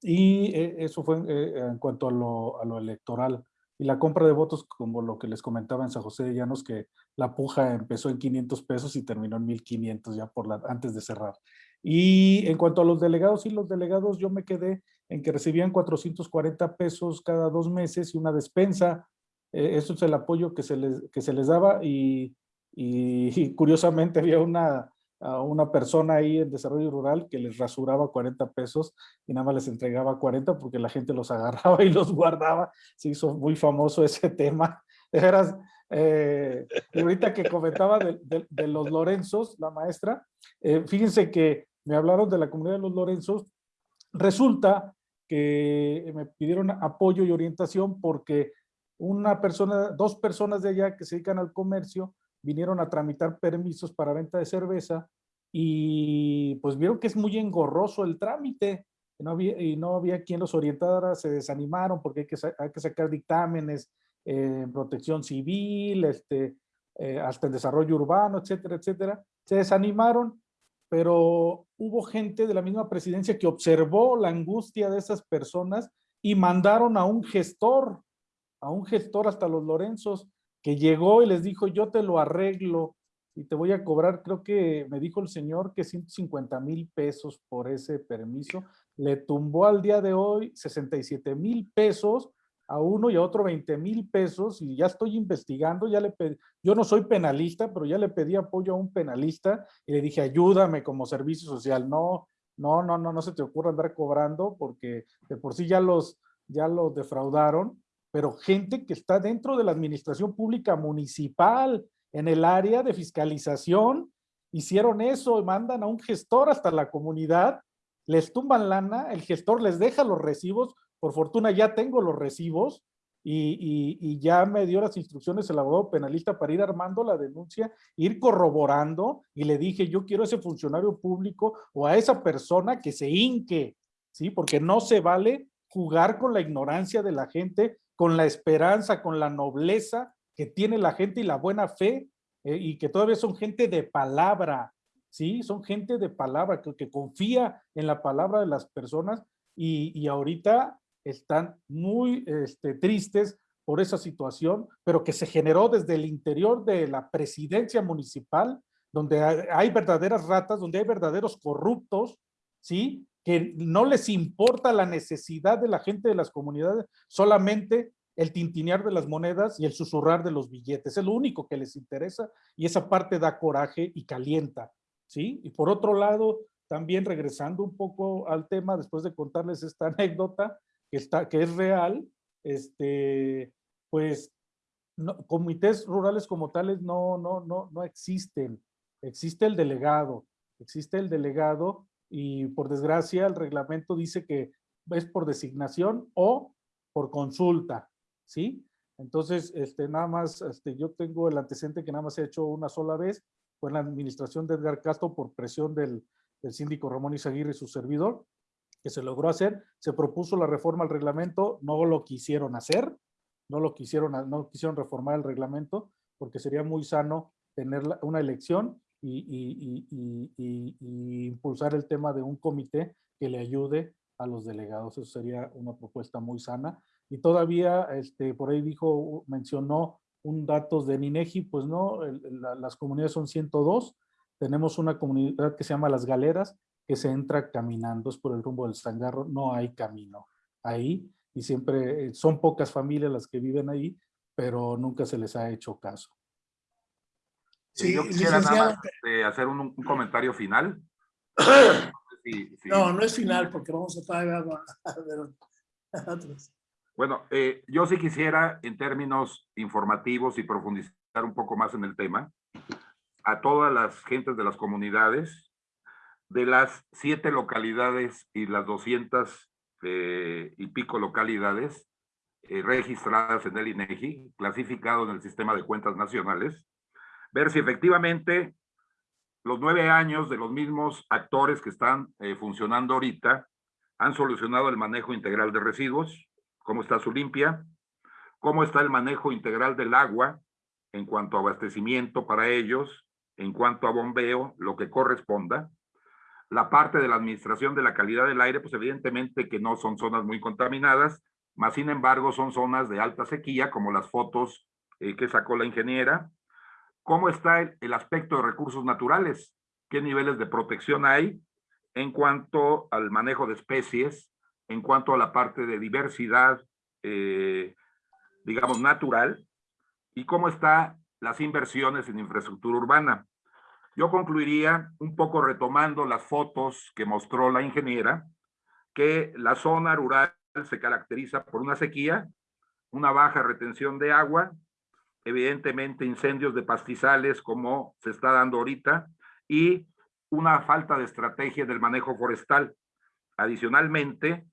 y eh, eso fue eh, en cuanto a lo, electoral. Y la compra de votos, como lo que les comentaba en San José de Llanos, que la puja empezó en 500 pesos y terminó en 1500 ya por la, antes de cerrar. Y en cuanto a los delegados, sí, los delegados yo me quedé en que recibían 440 pesos cada dos meses y una despensa. Eso es el apoyo que se les, que se les daba y [laughs] curiosamente había una, a una persona ahí en desarrollo rural que les rasuraba 40 pesos y nada más les entregaba 40 porque la gente los [laughs] agarraba y los guardaba. Se hizo muy famoso ese tema. De veras, eh, ahorita que comentaba de, de- de los Lorenzos, la maestra, eh, fíjense que me hablaron de la comunidad de los Lorenzos. Resulta que me pidieron apoyo y orientación porque una persona, dos personas de allá que se dedican al comercio vinieron a tramitar permisos para venta de cerveza y pues vieron que es muy engorroso el trámite y no había, quien los orientara, se desanimaron porque hay que, hay que sacar dictámenes eh, en protección civil, este, eh, hasta en desarrollo urbano, etcétera, etcétera. Se desanimaron, pero hubo gente de la misma presidencia que observó la angustia de esas personas y mandaron a un gestor, a un gestor hasta los Lorenzos, que llegó y les dijo, yo te lo arreglo y te voy a cobrar, creo que me dijo el señor que 150 mil pesos por ese permiso. Le tumbó al día de hoy 67 mil pesos a uno y a otro 20 mil pesos y ya estoy investigando, ya le pedí, yo no soy penalista, pero ya le pedí apoyo a un penalista y le dije, ayúdame como servicio social. No, no, no, no, no se te ocurra andar cobrando porque de por sí ya los, ya los defraudaron, pero gente que está dentro de la administración pública municipal, en el área de fiscalización, hicieron eso, mandan a un gestor hasta la comunidad, les tumban lana, el gestor les deja los recibos, por fortuna ya tengo los recibos y, y- ya me dio las instrucciones el abogado penalista para ir armando la denuncia, ir corroborando y le dije, yo quiero a ese funcionario público o a esa persona que se hinque, ¿sí? Porque no se vale jugar con la ignorancia de la gente, con la esperanza, con la nobleza que tiene la gente y la buena fe, eh, y que todavía son gente de palabra, ¿sí? Son gente de palabra, que, confía en la palabra de las personas y, y ahorita están muy este, tristes por esa situación, pero que se generó desde el interior de la presidencia municipal, donde hay verdaderas ratas, donde hay verdaderos corruptos, ¿sí? Que no les importa la necesidad de la gente de las comunidades, solamente el tintinear de las monedas y el susurrar de los billetes. Es lo único que les interesa y esa parte da coraje y calienta, ¿sí? Y por otro lado, también regresando un poco al tema, después de contarles esta [laughs] anécdota, que, está, que es real, este, pues comités rurales como tales no, no, no, no existen. Existe el delegado, existe el delegado y por desgracia el reglamento dice que es por designación o por consulta, ¿sí? Entonces, este, nada más, este, yo tengo el antecedente que nada más se ha hecho una sola vez, fue en la administración de Edgar Castro por presión del, del síndico Ramón Izaguirre y su servidor, que se logró hacer, se propuso la reforma al reglamento, no lo quisieron hacer, no lo quisieron, no quisieron reformar el reglamento, porque sería muy sano tener una elección y, impulsar el tema de un comité que le ayude a los delegados. Eso sería una propuesta muy sana. Y todavía, este, por ahí dijo, mencionó un datos de INEGI, pues no, las comunidades son 102. Tenemos una comunidad que se llama Las Galeras, que se entra caminando, es por el rumbo del Sangarro, no hay camino ahí. Y siempre son pocas familias las que viven ahí, pero nunca se les ha hecho caso. Sí, Yo quisiera nada más este, hacer un, un, comentario final. [coughs] Sí, sí. No, no es final porque vamos a pagar a, a, a otros. Bueno, eh, yo sí quisiera en términos informativos y profundizar un poco más en el tema, a todas las gentes de las comunidades, de las siete localidades y las 200 eh, y pico localidades eh, registradas en el INEGI, clasificado en el sistema de cuentas nacionales, ver si efectivamente los nueve años de los mismos actores que están eh, funcionando ahorita han solucionado el manejo integral de residuos, cómo está su limpia, cómo está el manejo integral del agua en cuanto a abastecimiento para ellos, en cuanto a bombeo, lo que corresponda. La parte de la administración de la calidad del aire, pues evidentemente que no son zonas muy contaminadas, más sin embargo son zonas de alta sequía, como las fotos eh, que sacó la ingeniera. ¿Cómo está el, aspecto de recursos naturales? ¿Qué niveles de protección hay en cuanto al manejo de especies, en cuanto a la parte de diversidad, eh, digamos, natural? ¿Y cómo están las inversiones en infraestructura urbana? Yo concluiría un poco retomando las fotos que mostró la ingeniera, que la zona rural se caracteriza por una sequía, una baja retención de agua, evidentemente incendios de pastizales como se está dando ahorita y una falta de estrategia del manejo forestal. Adicionalmente,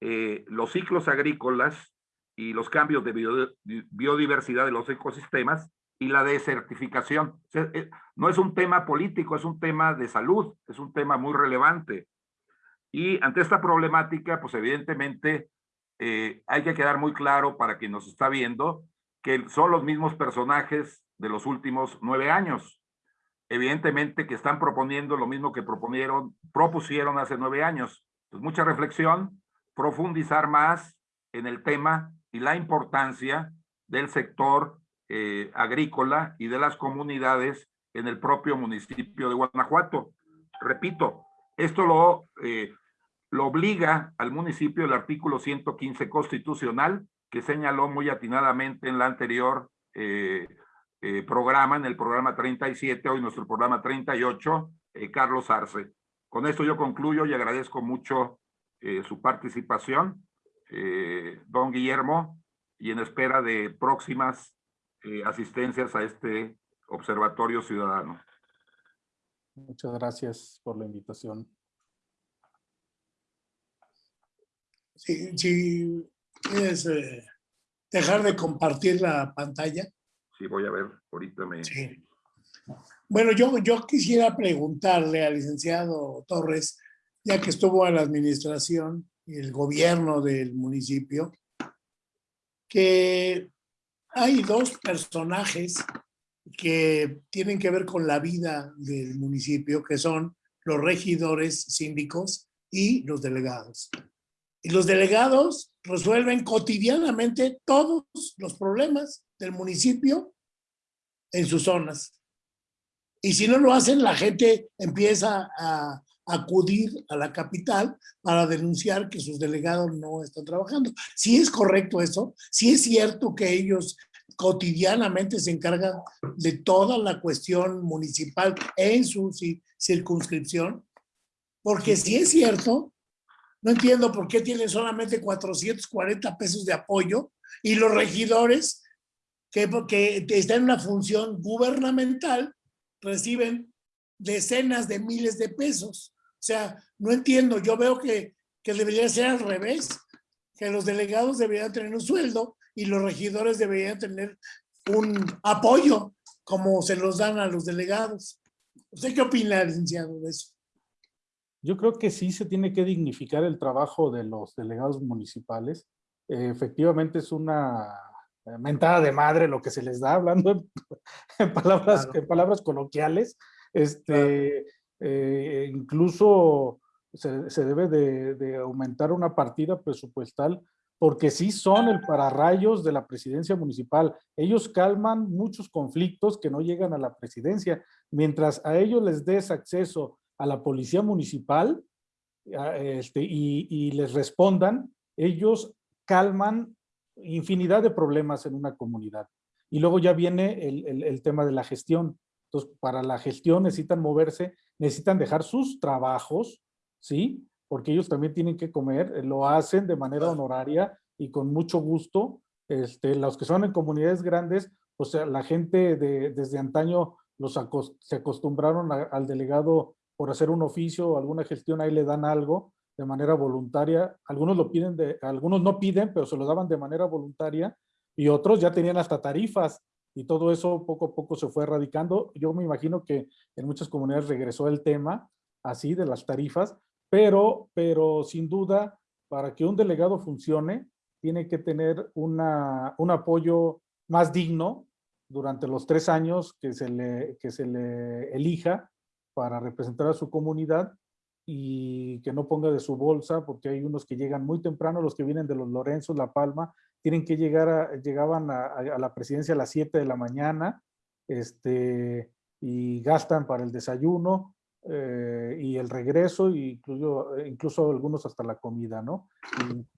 eh, los ciclos agrícolas y los cambios de biodiversidad de los ecosistemas y la desertificación. Eh, no es un tema político, es un tema de salud, es un tema muy relevante. Y ante esta problemática, pues evidentemente eh, hay que quedar muy claro para quien nos está viendo que son los mismos personajes de los últimos nueve años. Evidentemente que están proponiendo lo mismo que proponieron, propusieron hace nueve años. Pues mucha reflexión, profundizar más en el tema y la importancia del sector eh, agrícola y de las comunidades en el propio municipio de Guanajuato. Repito, esto lo, eh, lo obliga al municipio el artículo 115 constitucional que señaló muy atinadamente en la anterior eh, programa, en el programa 37, hoy nuestro programa 38, Carlos Arce. Con esto yo concluyo y agradezco mucho su participación, don Guillermo, y en espera de próximas eh, asistencias a este observatorio ciudadano. Muchas gracias por la invitación. Si, si quieres eh, dejar de compartir la pantalla. Sí, voy a ver, ahorita me... Sí. Bueno, yo, yo quisiera preguntarle al licenciado Torres, ya que estuvo en la administración y el gobierno del municipio, que hay dos personajes que tienen que ver con la vida del municipio, que son los regidores síndicos y los delegados. Y los delegados resuelven cotidianamente todos los problemas del municipio en sus zonas. Y si no lo hacen, la gente empieza a acudir a la capital para denunciar que sus delegados no están trabajando. Si es correcto eso, si es cierto que ellos cotidianamente se encargan de toda la cuestión municipal en su circunscripción, porque si es cierto, no entiendo por qué tienen solamente 440 pesos de apoyo y los regidores que, están en una función gubernamental reciben decenas de miles de pesos. O sea, no entiendo, yo veo que, que debería ser al revés, que los delegados deberían tener un sueldo y los regidores deberían tener un apoyo como se los dan a los delegados. ¿Usted qué opina, licenciado, de eso? Yo creo que sí se tiene que dignificar el trabajo de los delegados municipales. Eh, efectivamente es una mentada de madre lo que se les da, hablando en, [laughs] palabras, en palabras coloquiales. Este, eh, incluso se, se debe de, de, aumentar una partida presupuestal porque sí son el pararrayos de la presidencia municipal. Ellos calman muchos conflictos que no llegan a la presidencia. Mientras a ellos les des acceso a la policía municipal este, y, y les respondan, ellos calman infinidad de problemas en una comunidad. Y luego ya viene el, el, el tema de la gestión. Entonces, para la gestión necesitan moverse necesitan dejar sus trabajos, ¿sí? Porque ellos también tienen que comer, eh, lo hacen de manera honoraria y con mucho gusto. Este, los que son en comunidades grandes, pues la gente de, desde antaño los se acostumbraron al delegado por hacer un oficio o alguna gestión, ahí le dan algo de manera voluntaria. Algunos lo piden, de, algunos no piden, pero se lo daban de manera voluntaria y otros ya tenían hasta tarifas y todo eso poco a poco se fue erradicando. Yo me imagino que en muchas comunidades regresó el tema así de las tarifas, pero, pero sin duda para que un delegado funcione tiene que tener una, un apoyo más digno durante los tres años que se le, que se le elija para representar a su comunidad y que no ponga de su bolsa, porque hay unos que llegan muy temprano, los que vienen de los Lorenzos, La Palma, tienen que llegar a, llegaban a, la presidencia a las 7 de la mañana, este, y gastan para el desayuno eh, y el regreso, incluso, incluso algunos hasta la comida, ¿no?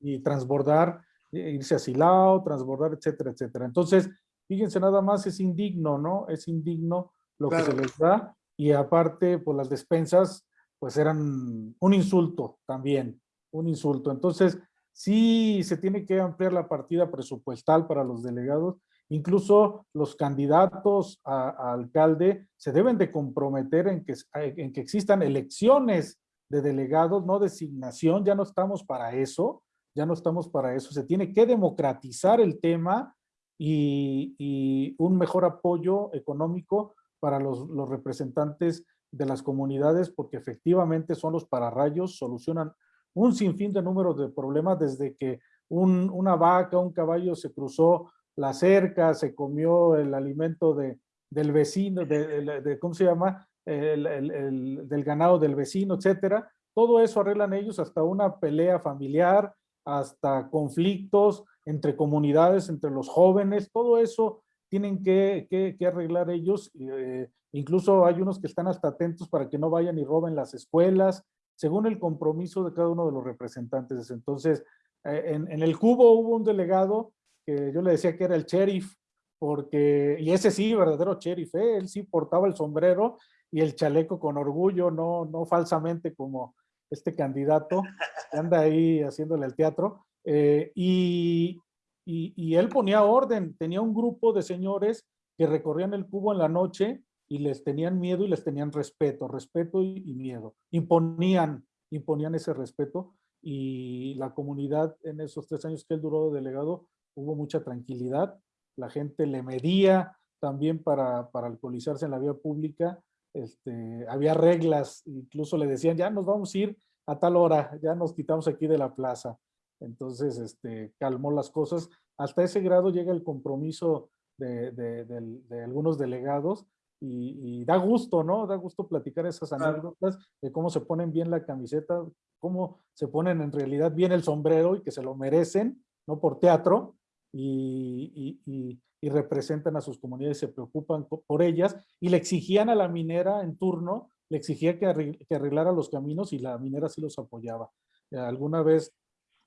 Y, y transbordar, e irse a Silao, transbordar, etcétera, etcétera. Entonces, fíjense nada más, es indigno, ¿no? Es indigno lo que se les da y aparte, pues las despensas, pues eran un insulto también, un insulto. Entonces, sí se tiene que ampliar la partida presupuestal para los delegados, incluso los candidatos a, alcalde se deben de comprometer en que, en que existan elecciones de delegados, no designación, ya no estamos para eso, ya no estamos para eso, se tiene que democratizar el tema y un mejor apoyo económico para los, representantes de las comunidades, porque efectivamente son los pararrayos, solucionan un sinfín de números de problemas desde que un, una vaca, un caballo se cruzó la cerca, se comió el alimento de, del vecino, de, de, ¿cómo se llama? El, del ganado del vecino, etcétera. Todo eso arreglan ellos hasta una pelea familiar, hasta conflictos entre comunidades, entre los jóvenes, todo eso tienen que, que, arreglar ellos. Eh, incluso hay unos que están hasta atentos para que no vayan y roben las escuelas, según el compromiso de cada uno de los representantes. Entonces, eh, en, en, el cubo hubo un delegado que yo le decía que era el sheriff, porque, y ese sí, verdadero sheriff, ¿eh? él sí portaba el sombrero y el chaleco con orgullo, no, no falsamente como este candidato que anda ahí haciéndole el teatro. Eh, y, y, él ponía orden, tenía un grupo de señores que recorrían el cubo en la noche y les tenían miedo y les tenían respeto, respeto y, y, miedo. Imponían, imponían ese respeto y la comunidad en esos tres años que él duró de delegado hubo mucha tranquilidad, la gente le medía también para, para alcoholizarse en la vía pública, este, había reglas, incluso le decían, ya nos vamos a ir a tal hora, ya nos quitamos aquí de la plaza. Entonces, este, calmó las cosas. Hasta ese grado llega el compromiso de, de, de, de algunos delegados y, da gusto, ¿no? Da gusto platicar esas anécdotas de cómo se ponen bien la camiseta, cómo se ponen en realidad bien el sombrero y que se lo merecen, no por teatro, y, y, y representan a sus comunidades, se preocupan por ellas y le exigían a la minera en turno, le exigía que, que arreglara los caminos y la minera sí los apoyaba. Alguna vez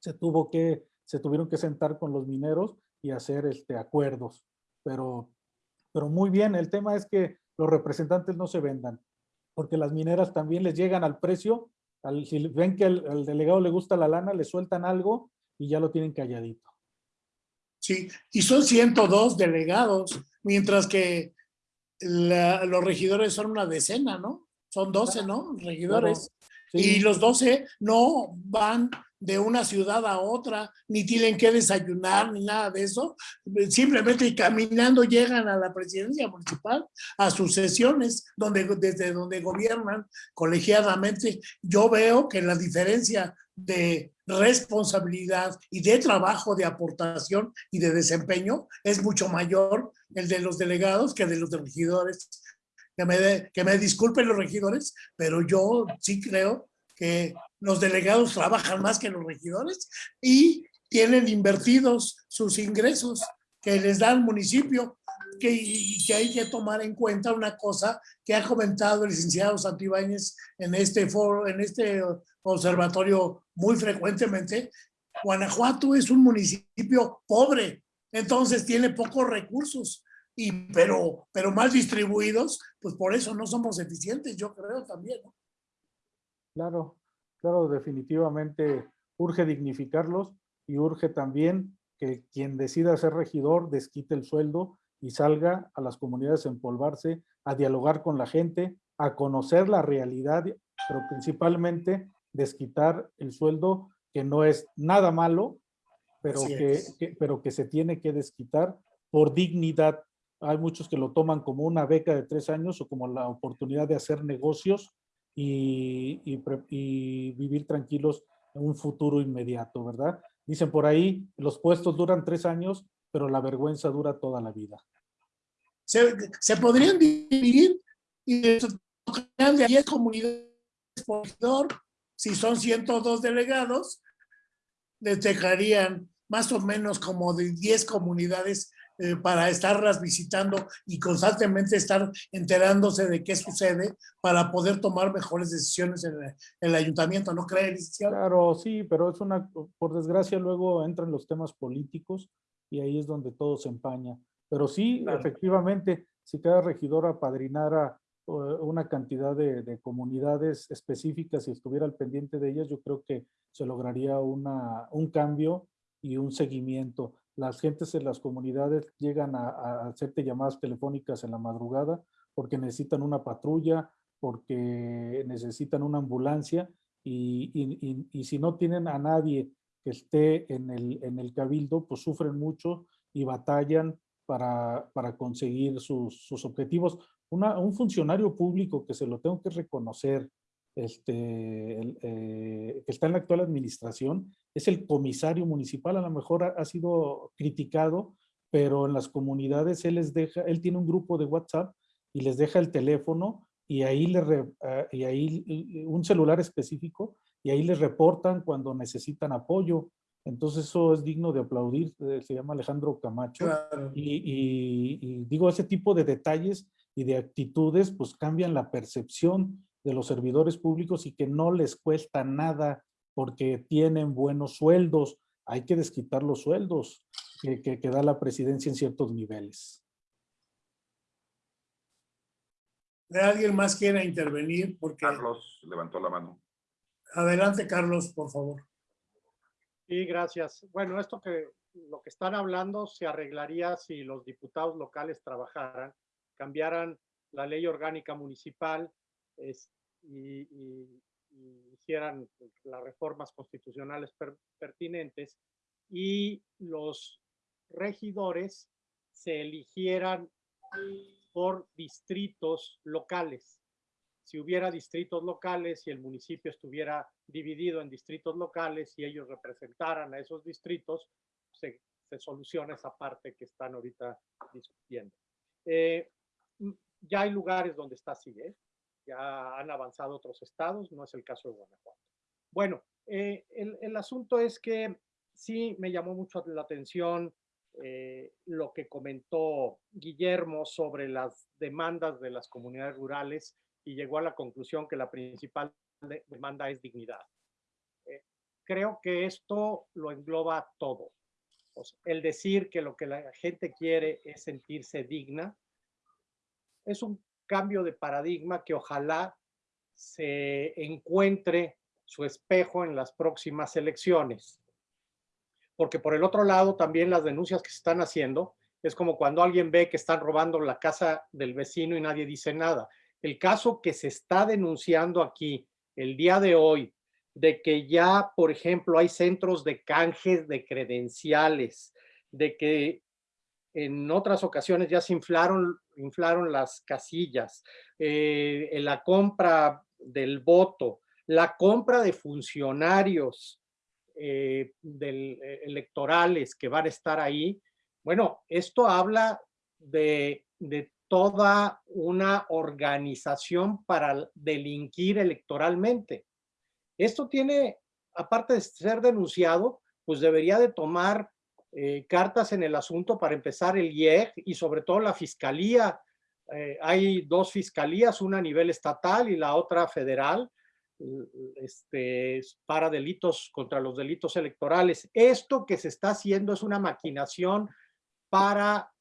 se tuvo que, se tuvieron que sentar con los mineros y hacer este, acuerdos, pero, pero muy bien, el tema es que los representantes no se vendan, porque las mineras también les llegan al precio, al, si ven que al, delegado le gusta la lana, le sueltan algo y ya lo tienen calladito. Sí, y son 102 delegados, mientras que la, los regidores son una decena, ¿no? Son 12, ¿no? Regidores. Sí. Y los 12 no van de una ciudad a otra, ni tienen que desayunar, ni nada de eso. Simplemente caminando llegan a la presidencia municipal, a sus sesiones, donde, desde donde gobiernan colegiadamente. Yo veo que la diferencia de responsabilidad y de trabajo, de aportación y de desempeño es mucho mayor el de los delegados que de los regidores. Que me, que me disculpen los regidores, pero yo sí creo que los delegados trabajan más que los regidores y tienen invertidos sus ingresos que les da el municipio, que, hay que tomar en cuenta una cosa que ha comentado el licenciado Santibáñez en este foro, en este observatorio muy frecuentemente. Guanajuato es un municipio pobre, entonces tiene pocos recursos, y, pero, pero mal distribuidos, pues por eso no somos eficientes, yo creo también. Claro, claro, definitivamente urge dignificarlos. y urge también que quien decida ser regidor desquite el sueldo y salga a las comunidades a empolvarse, a dialogar con la gente, a conocer la realidad, pero principalmente desquitar el sueldo, que no es nada malo, pero que, que, pero que se tiene que desquitar por dignidad. Hay muchos que lo toman como una beca de tres años o como la oportunidad de hacer negocios y, vivir tranquilos en un futuro inmediato, ¿verdad? Dicen por ahí, los puestos duran tres años, pero la vergüenza dura toda la vida. Se, se podrían dividir y de 10 comunidades por si son 102 delegados, les dejarían más o menos como de 10 comunidades eh, para estarlas visitando y constantemente estar enterándose de qué sucede para poder tomar mejores decisiones en el, en el ayuntamiento, ¿no cree, licenciado? Claro, sí, pero es una, por desgracia luego entran los temas políticos y ahí es donde todo se empaña. Pero sí, claro. efectivamente, si cada regidor apadrinara una cantidad de, de, comunidades específicas y estuviera al pendiente de ellas, yo creo que se lograría una, un cambio y un seguimiento. Las gentes en las comunidades llegan a, a hacerte llamadas telefónicas en la madrugada porque necesitan una patrulla, porque necesitan una ambulancia y, y, y, si no tienen a nadie que esté en el, en el cabildo, pues sufren mucho y batallan para, para conseguir sus, sus objetivos. Un funcionario público que se lo tengo que reconocer, este, el, eh, que está en la actual administración, es el comisario municipal, a lo mejor ha, ha, sido criticado, pero en las comunidades él les deja, él tiene un grupo de WhatsApp y les deja el teléfono y ahí, le uh, y ahí un celular específico y ahí les reportan cuando necesitan apoyo. Entonces eso es digno de aplaudir, eh, se llama Alejandro Camacho. Claro. Y, y, y, digo, ese tipo de detalles y de actitudes, pues cambian la percepción de los servidores públicos y que no les cuesta nada porque tienen buenos sueldos. Hay que desquitar los sueldos que, que, que da la presidencia en ciertos niveles. ¿Alguien más quiera intervenir? Porque... Carlos levantó la mano. Adelante, Carlos, por favor. Sí, gracias. Bueno, esto que lo que están hablando se arreglaría si los diputados locales trabajaran cambiaran la ley orgánica municipal es, y, hicieran las reformas constitucionales per, pertinentes y los regidores se eligieran por distritos locales. Si hubiera distritos locales y el municipio estuviera dividido en distritos locales y ellos representaran a esos distritos, se, se soluciona esa parte que están ahorita discutiendo. Eh, ya hay lugares donde está así, ¿eh? Ya han avanzado otros estados, no es el caso de Guanajuato. Bueno, eh, el, el, asunto es que sí me llamó mucho la atención eh, lo que comentó Guillermo sobre las demandas de las comunidades rurales y llegó a la conclusión que la principal de, demanda es dignidad. Eh, creo que esto lo engloba todo. O sea, el decir que lo que la gente quiere es sentirse digna, es un cambio de paradigma que ojalá se encuentre su espejo en las próximas elecciones. Porque por el otro lado, también las denuncias que se están haciendo, es como cuando alguien ve que están robando la casa del vecino y nadie dice nada. El caso que se está denunciando aquí el día de hoy, de que ya, por ejemplo, hay centros de canjes de credenciales, de que en otras ocasiones ya se inflaron, inflaron las casillas, eh, la compra del voto, la compra de funcionarios eh, del, eh, electorales que van a estar ahí. Bueno, esto habla de, de toda una organización para delinquir electoralmente. Esto tiene, aparte de ser denunciado, pues debería de tomar eh, cartas en el asunto para empezar el IEG y sobre todo la fiscalía. Eh, hay dos fiscalías, una a nivel estatal y la otra federal, este, para delitos contra los delitos electorales. Esto que se está haciendo es una maquinación para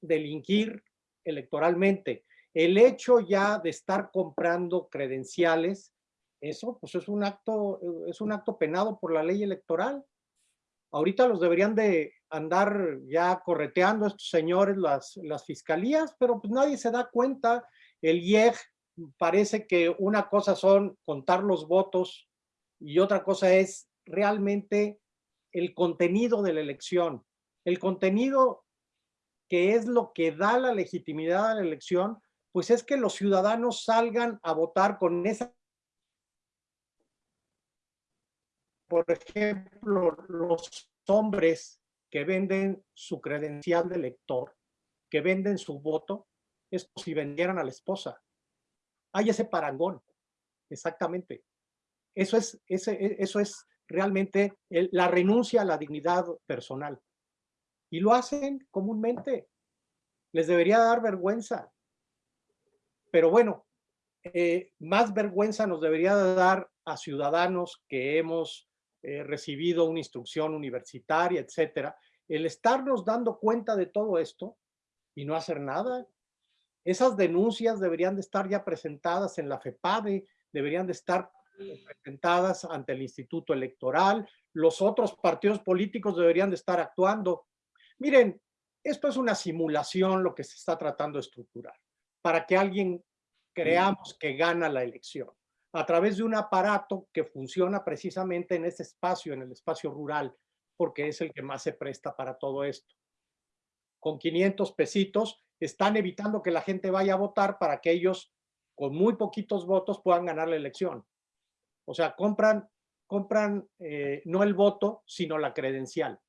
delinquir electoralmente. El hecho ya de estar comprando credenciales, eso pues es un acto, es un acto penado por la ley electoral Ahorita los deberían de andar ya correteando estos señores las, las fiscalías, pero pues nadie se da cuenta. El IEG parece que una cosa son contar los votos y otra cosa es realmente el contenido de la elección. El contenido que es lo que da la legitimidad a la elección, pues es que los ciudadanos salgan a votar con esa por ejemplo, los hombres que venden su credencial de elector, que venden su voto, es como si vendieran a la esposa. Hay ese parangón, exactamente. Eso es, ese, e, eso es realmente la renuncia a la dignidad personal. Y lo hacen comúnmente. Les debería dar vergüenza. Pero bueno, eh, más vergüenza nos debería dar a ciudadanos que hemos eh, recibido una instrucción universitaria, etcétera, el estarnos dando cuenta de todo esto y no hacer nada. Esas denuncias deberían de estar ya presentadas en la FEPADE, deberían de estar presentadas ante el Instituto Electoral, los otros partidos políticos deberían de estar actuando. Miren, esto es una simulación lo que se está tratando de estructurar, para que alguien creamos que gana la elección a través de un aparato que funciona precisamente en ese espacio, en el espacio rural, porque es el que más se presta para todo esto. Con 500 pesitos están evitando que la gente vaya a votar para que ellos con muy poquitos votos puedan ganar la elección. O sea, compran, compran eh, no el voto, sino la credencial,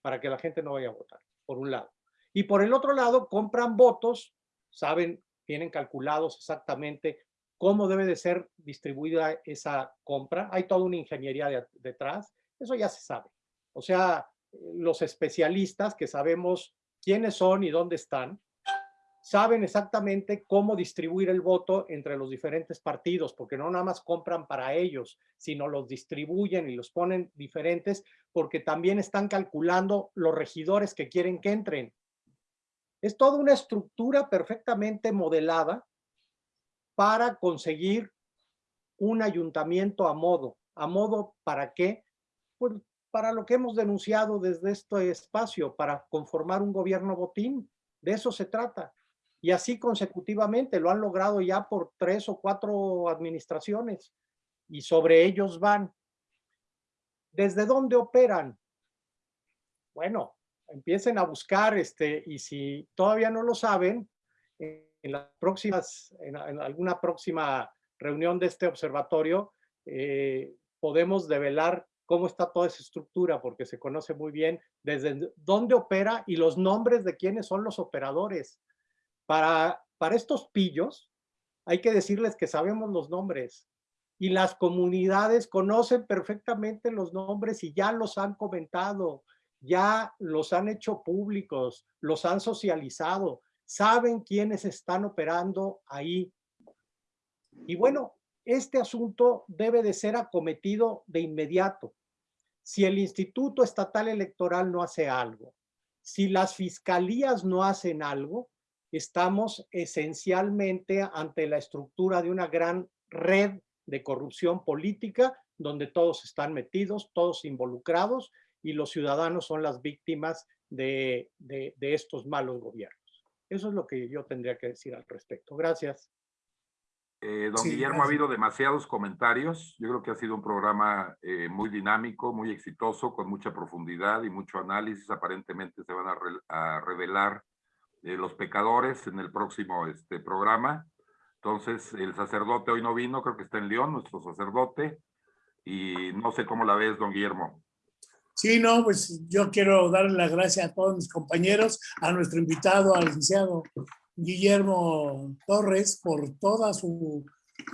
para que la gente no vaya a votar, por un lado. Y por el otro lado, compran votos, saben, tienen calculados exactamente cómo debe de ser distribuida esa compra. Hay toda una ingeniería detrás, eso ya se sabe. O sea, los especialistas que sabemos quiénes son y dónde están, saben exactamente cómo distribuir el voto entre los diferentes partidos, porque no nada más compran para ellos, sino los distribuyen y los ponen diferentes, porque también están calculando los regidores que quieren que entren. Es toda una estructura perfectamente modelada para conseguir un ayuntamiento a modo. ¿A modo para qué? Pues para lo que hemos denunciado desde este espacio, para conformar un gobierno botín. De eso se trata. Y así consecutivamente lo han logrado ya por tres o cuatro administraciones y sobre ellos van. ¿Desde dónde operan? Bueno, empiecen a buscar, este, y si todavía no lo saben, en las próximas, en, alguna próxima reunión de este observatorio, eh, podemos develar cómo está toda esa estructura, porque se conoce muy bien desde dónde opera y los nombres de quiénes son los operadores. Para, para estos pillos, hay que decirles que sabemos los nombres y las comunidades conocen perfectamente los nombres y ya los han comentado, ya los han hecho públicos, los han socializado saben quiénes están operando ahí. Y bueno, este asunto debe de ser acometido de inmediato. Si el Instituto Estatal Electoral no hace algo, si las fiscalías no hacen algo, estamos esencialmente ante la estructura de una gran red de corrupción política donde todos están metidos, todos involucrados y los ciudadanos son las víctimas de, de estos malos gobiernos. Eso es lo que yo tendría que decir al respecto. Gracias. Eh, don Guillermo, ha habido demasiados comentarios. Yo creo que ha sido un programa eh, muy dinámico, muy exitoso, con mucha profundidad y mucho análisis. Aparentemente se van a, revelar eh, los pecadores en el próximo este, programa. Entonces, el sacerdote hoy no vino, creo que está en León, nuestro sacerdote. Y no sé cómo la ves, don Guillermo. Sí, no, pues yo quiero darle las gracias a todos mis compañeros, a nuestro invitado, al licenciado Guillermo Torres, por todo su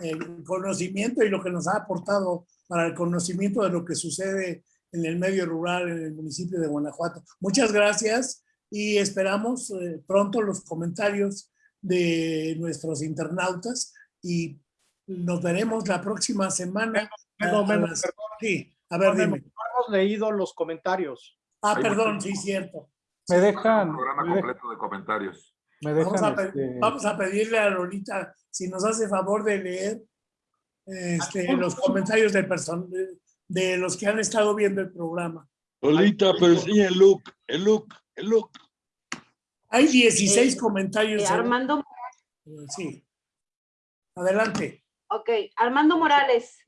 eh, conocimiento y lo que nos ha aportado para el conocimiento de lo que sucede en el medio rural en el municipio de Guanajuato. Muchas gracias y esperamos eh, pronto los comentarios de nuestros internautas y nos veremos la próxima semana. sí, a ver, dime leído los comentarios. Ah, perdón, sí, cierto. Me dejan... Un programa completo de comentarios. Me dejan, vamos, a, este, pedirle a Lolita si nos hace favor de leer este, los comentarios de, de los que han estado viendo el programa. Lolita, pero enseña el look, el look, el look. Hay 16 Eh, comentarios. Eh, Armando, eh, Sí. Adelante. ok, Armando Morales,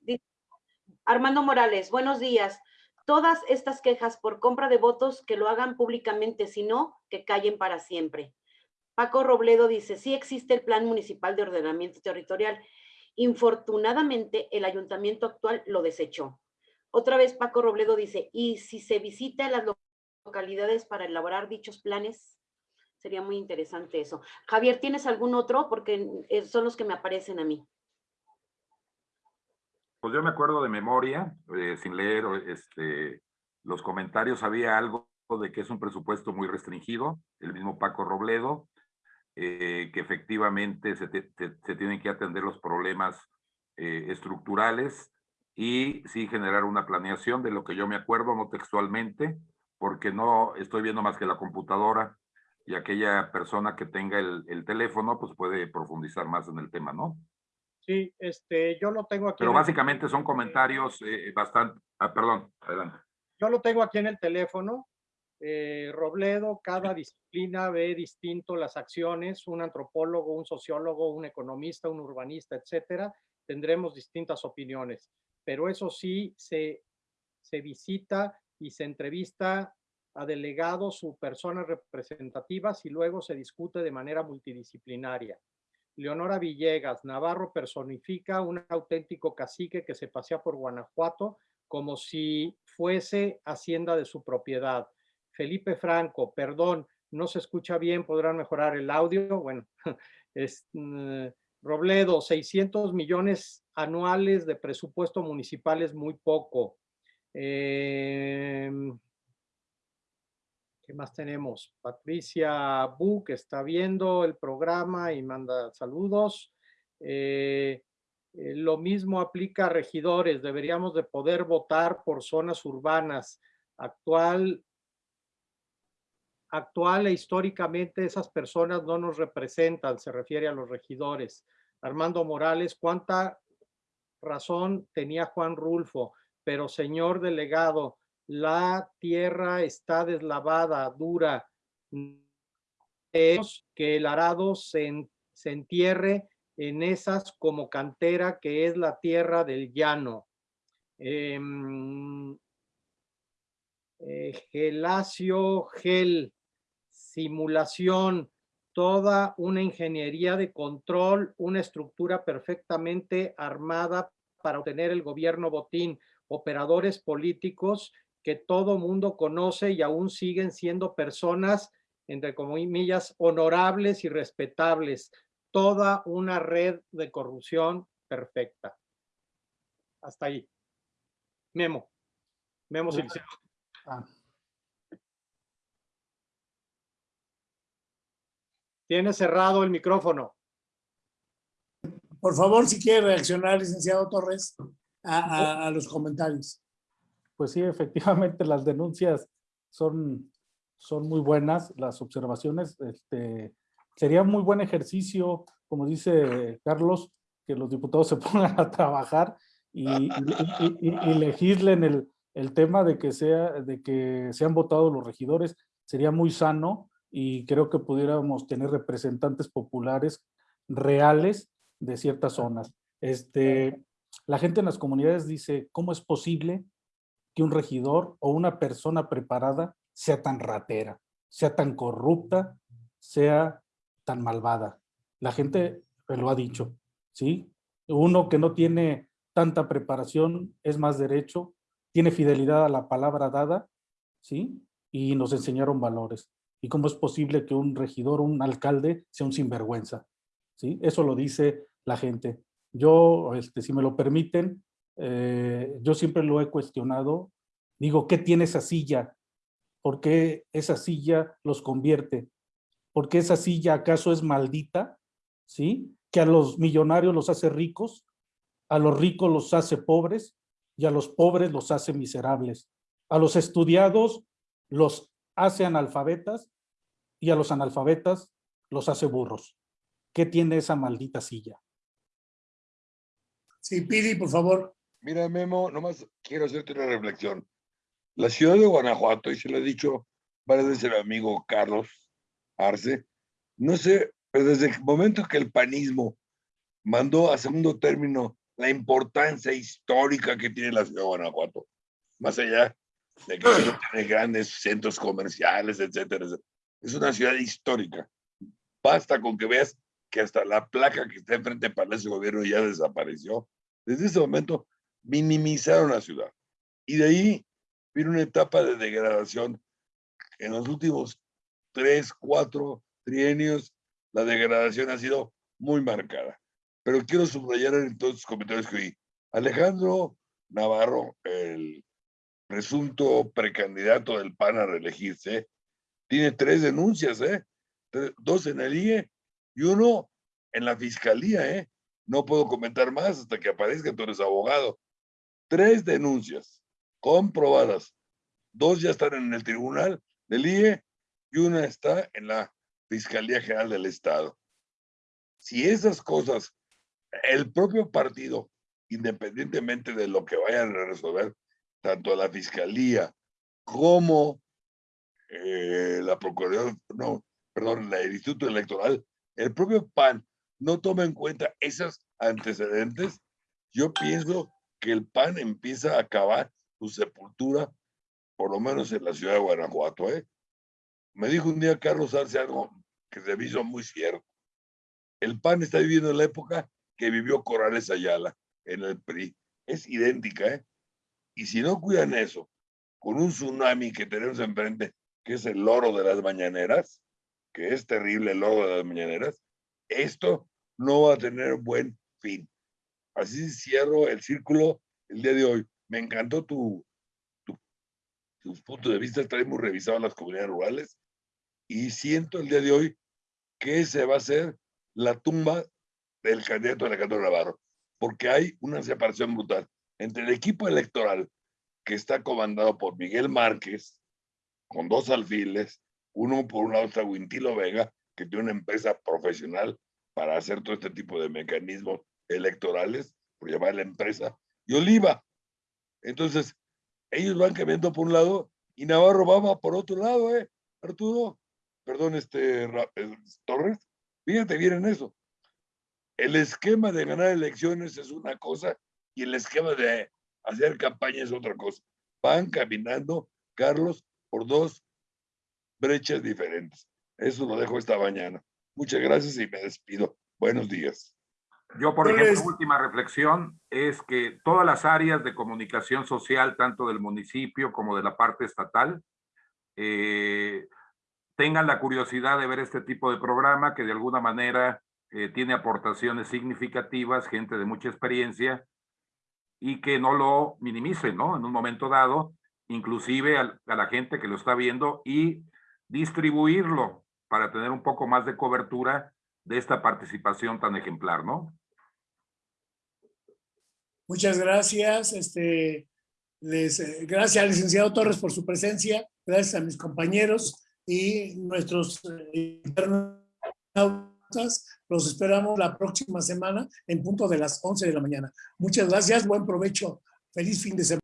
Armando Morales, buenos días. Todas estas quejas por compra de votos que lo hagan públicamente, si no, que callen para siempre. Paco Robledo dice, sí existe el Plan Municipal de Ordenamiento Territorial. Infortunadamente, el ayuntamiento actual lo desechó. Otra vez Paco Robledo dice, ¿y si se visita las lo- localidades para elaborar dichos planes? Sería muy interesante eso. Javier, ¿tienes algún otro? Porque eh, son los que me aparecen a mí. Pues yo me acuerdo de memoria, eh, sin leer este, los comentarios, había algo de que es un presupuesto muy restringido, el mismo Paco Robledo, eh, que efectivamente se, te- se- se tienen que atender los problemas eh, estructurales y sí generar una planeación de lo que yo me acuerdo, no textualmente, porque no estoy viendo más que la computadora y aquella persona que tenga el, el teléfono, pues puede profundizar más en el tema, ¿no? Sí, este, yo lo tengo aquí. Pero el- básicamente son comentarios eh, bastante... Ah, perdón, adelante. Yo lo tengo aquí en el teléfono. Eh, Robledo, cada disciplina ve distinto las acciones, un antropólogo, un sociólogo, un economista, un urbanista, etcétera, tendremos distintas opiniones. Pero eso sí, se, se visita y se entrevista a delegados o personas representativas y luego se discute de manera multidisciplinaria. Leonora Villegas, Navarro personifica un auténtico cacique que se pasea por Guanajuato como si fuese hacienda de su propiedad. Felipe Franco, perdón, no se escucha bien, podrán mejorar el audio. Bueno, [laughs] es, mm, Robledo, 600 millones anuales de presupuesto municipal es muy poco. Em, ¿Qué más tenemos? Patricia Bu, que está viendo el programa y manda saludos. Eh, eh, lo mismo aplica a regidores. Deberíamos de poder votar por zonas urbanas. Actual, actual e históricamente esas personas no nos representan, se refiere a los regidores. Armando Morales, ¿cuánta razón tenía Juan Rulfo? Pero señor delegado, la tierra está deslavada, dura. Es que el arado se, en- se entierre en esas como cantera que es la tierra del llano. Em, eh, Gelacio Gel, simulación, toda una ingeniería de control, una estructura perfectamente armada para obtener el gobierno botín, operadores políticos que todo mundo conoce y aún siguen siendo personas, entre comillas, honorables y respetables. Toda una red de corrupción perfecta. Hasta ahí. Memo. Memo Siliceo. Ah, Tiene cerrado el micrófono. Por favor, si quiere reaccionar, licenciado Torres, a, a- a los comentarios. Pues sí, efectivamente las denuncias son, son muy buenas, las observaciones. Este, sería muy buen ejercicio, como dice Carlos, que los diputados se [laughs] pongan a trabajar y, y- y- legislen el, el tema de que, sea, de que sean votados los regidores. Sería muy sano y creo que pudiéramos tener representantes populares reales de ciertas zonas. Este, la gente en las comunidades dice, ¿cómo es posible que un regidor o una persona preparada sea tan ratera, sea tan corrupta, sea tan malvada. La gente me lo ha dicho, ¿sí? Uno que no tiene tanta preparación es más derecho, tiene fidelidad a la palabra dada, ¿sí? Y nos enseñaron valores. ¿Y cómo es posible que un regidor, un alcalde, sea un sinvergüenza? ¿Sí? Eso lo dice la gente. Yo, este, si me lo permiten, eh, yo siempre lo he cuestionado. Digo, ¿qué tiene esa silla? ¿Por qué esa silla los convierte? ¿Por qué esa silla acaso es maldita? ¿Sí? Que a los millonarios los hace ricos, a los ricos los hace pobres y a los pobres los hace miserables. A los estudiados los hace analfabetas y a los analfabetas los hace burros. ¿Qué tiene esa maldita silla? Sí, Pidi, por favor. Mira, Memo, nomás quiero hacerte una reflexión. La ciudad de Guanajuato, y se lo he dicho varias veces mi amigo Carlos Arce, no sé, pero desde el momento que el panismo mandó a segundo término la importancia histórica que tiene la ciudad de Guanajuato, más allá de que tiene grandes centros comerciales, etcétera, etcétera. Es una ciudad histórica. Basta con que veas que hasta la placa que está enfrente del Palacio de Gobierno ya desapareció. Desde ese momento minimizaron la ciudad. Y de ahí vino una etapa de degradación. En los últimos tres, cuatro trienios, la degradación ha sido muy marcada. Pero quiero subrayar en todos los comentarios que oí. Alejandro Navarro, el presunto precandidato del PAN a reelegirse, tiene tres denuncias, ¿eh? Dos en el IE y uno en la fiscalía, ¿eh? No puedo comentar más hasta que aparezca, tú eres abogado. Tres denuncias comprobadas. Dos ya están en el tribunal del IE y una está en la Fiscalía General del Estado. Si esas cosas, el propio partido, independientemente de lo que vayan a resolver, tanto la Fiscalía como eh, la Procuraduría, no, perdón, el Instituto Electoral, el propio PAN no toma en cuenta esos antecedentes, yo pienso que el PAN empieza a acabar su sepultura, por lo menos en la ciudad de Guanajuato. ¿eh? Me dijo un día Carlos Arce algo que se me hizo muy cierto. El PAN está viviendo la época que vivió Corrales Ayala en el PRI. Es idéntica, ¿eh? Y si no cuidan eso, con un tsunami que tenemos enfrente, que es el loro de las mañaneras, que es terrible el loro de las mañaneras, esto no va a tener buen fin. Así cierro el círculo el día de hoy. Me encantó tu, tu, tus puntos de vista, traemos revisado las comunidades rurales y siento el día de hoy que se va a hacer la tumba del candidato Alejandro Navarro, porque hay una separación brutal entre el equipo electoral que está comandado por Miguel Márquez, con dos alfiles, uno por un lado está Wintilo Vega, que tiene una empresa profesional para hacer todo este tipo de mecanismos electorales, por llamar la empresa, y Oliva. Entonces, ellos van cambiando por un lado y Navarro va por otro lado, ¿eh? Arturo, perdón, este, eh, Torres, fíjate bien en eso. El esquema de ganar elecciones es una cosa y el esquema de hacer campaña es otra cosa. Van caminando, Carlos, por dos brechas diferentes. Eso lo dejo esta mañana. Muchas gracias y me despido. Buenos días. Yo, por ejemplo, última reflexión es que todas las áreas de comunicación social, tanto del municipio como de la parte estatal, eh, tengan la curiosidad de ver este tipo de programa que de alguna manera eh, tiene aportaciones significativas, gente de mucha experiencia, y que no lo minimicen, ¿no? En un momento dado, inclusive a, a la gente que lo está viendo y distribuirlo para tener un poco más de cobertura de esta participación tan ejemplar, ¿no? Muchas gracias. Este, les, eh, gracias al licenciado Torres por su presencia. Gracias a mis compañeros y nuestros eh, internautas. Los esperamos la próxima semana en punto de las 11 de la mañana. Muchas gracias. Buen provecho. Feliz fin de semana.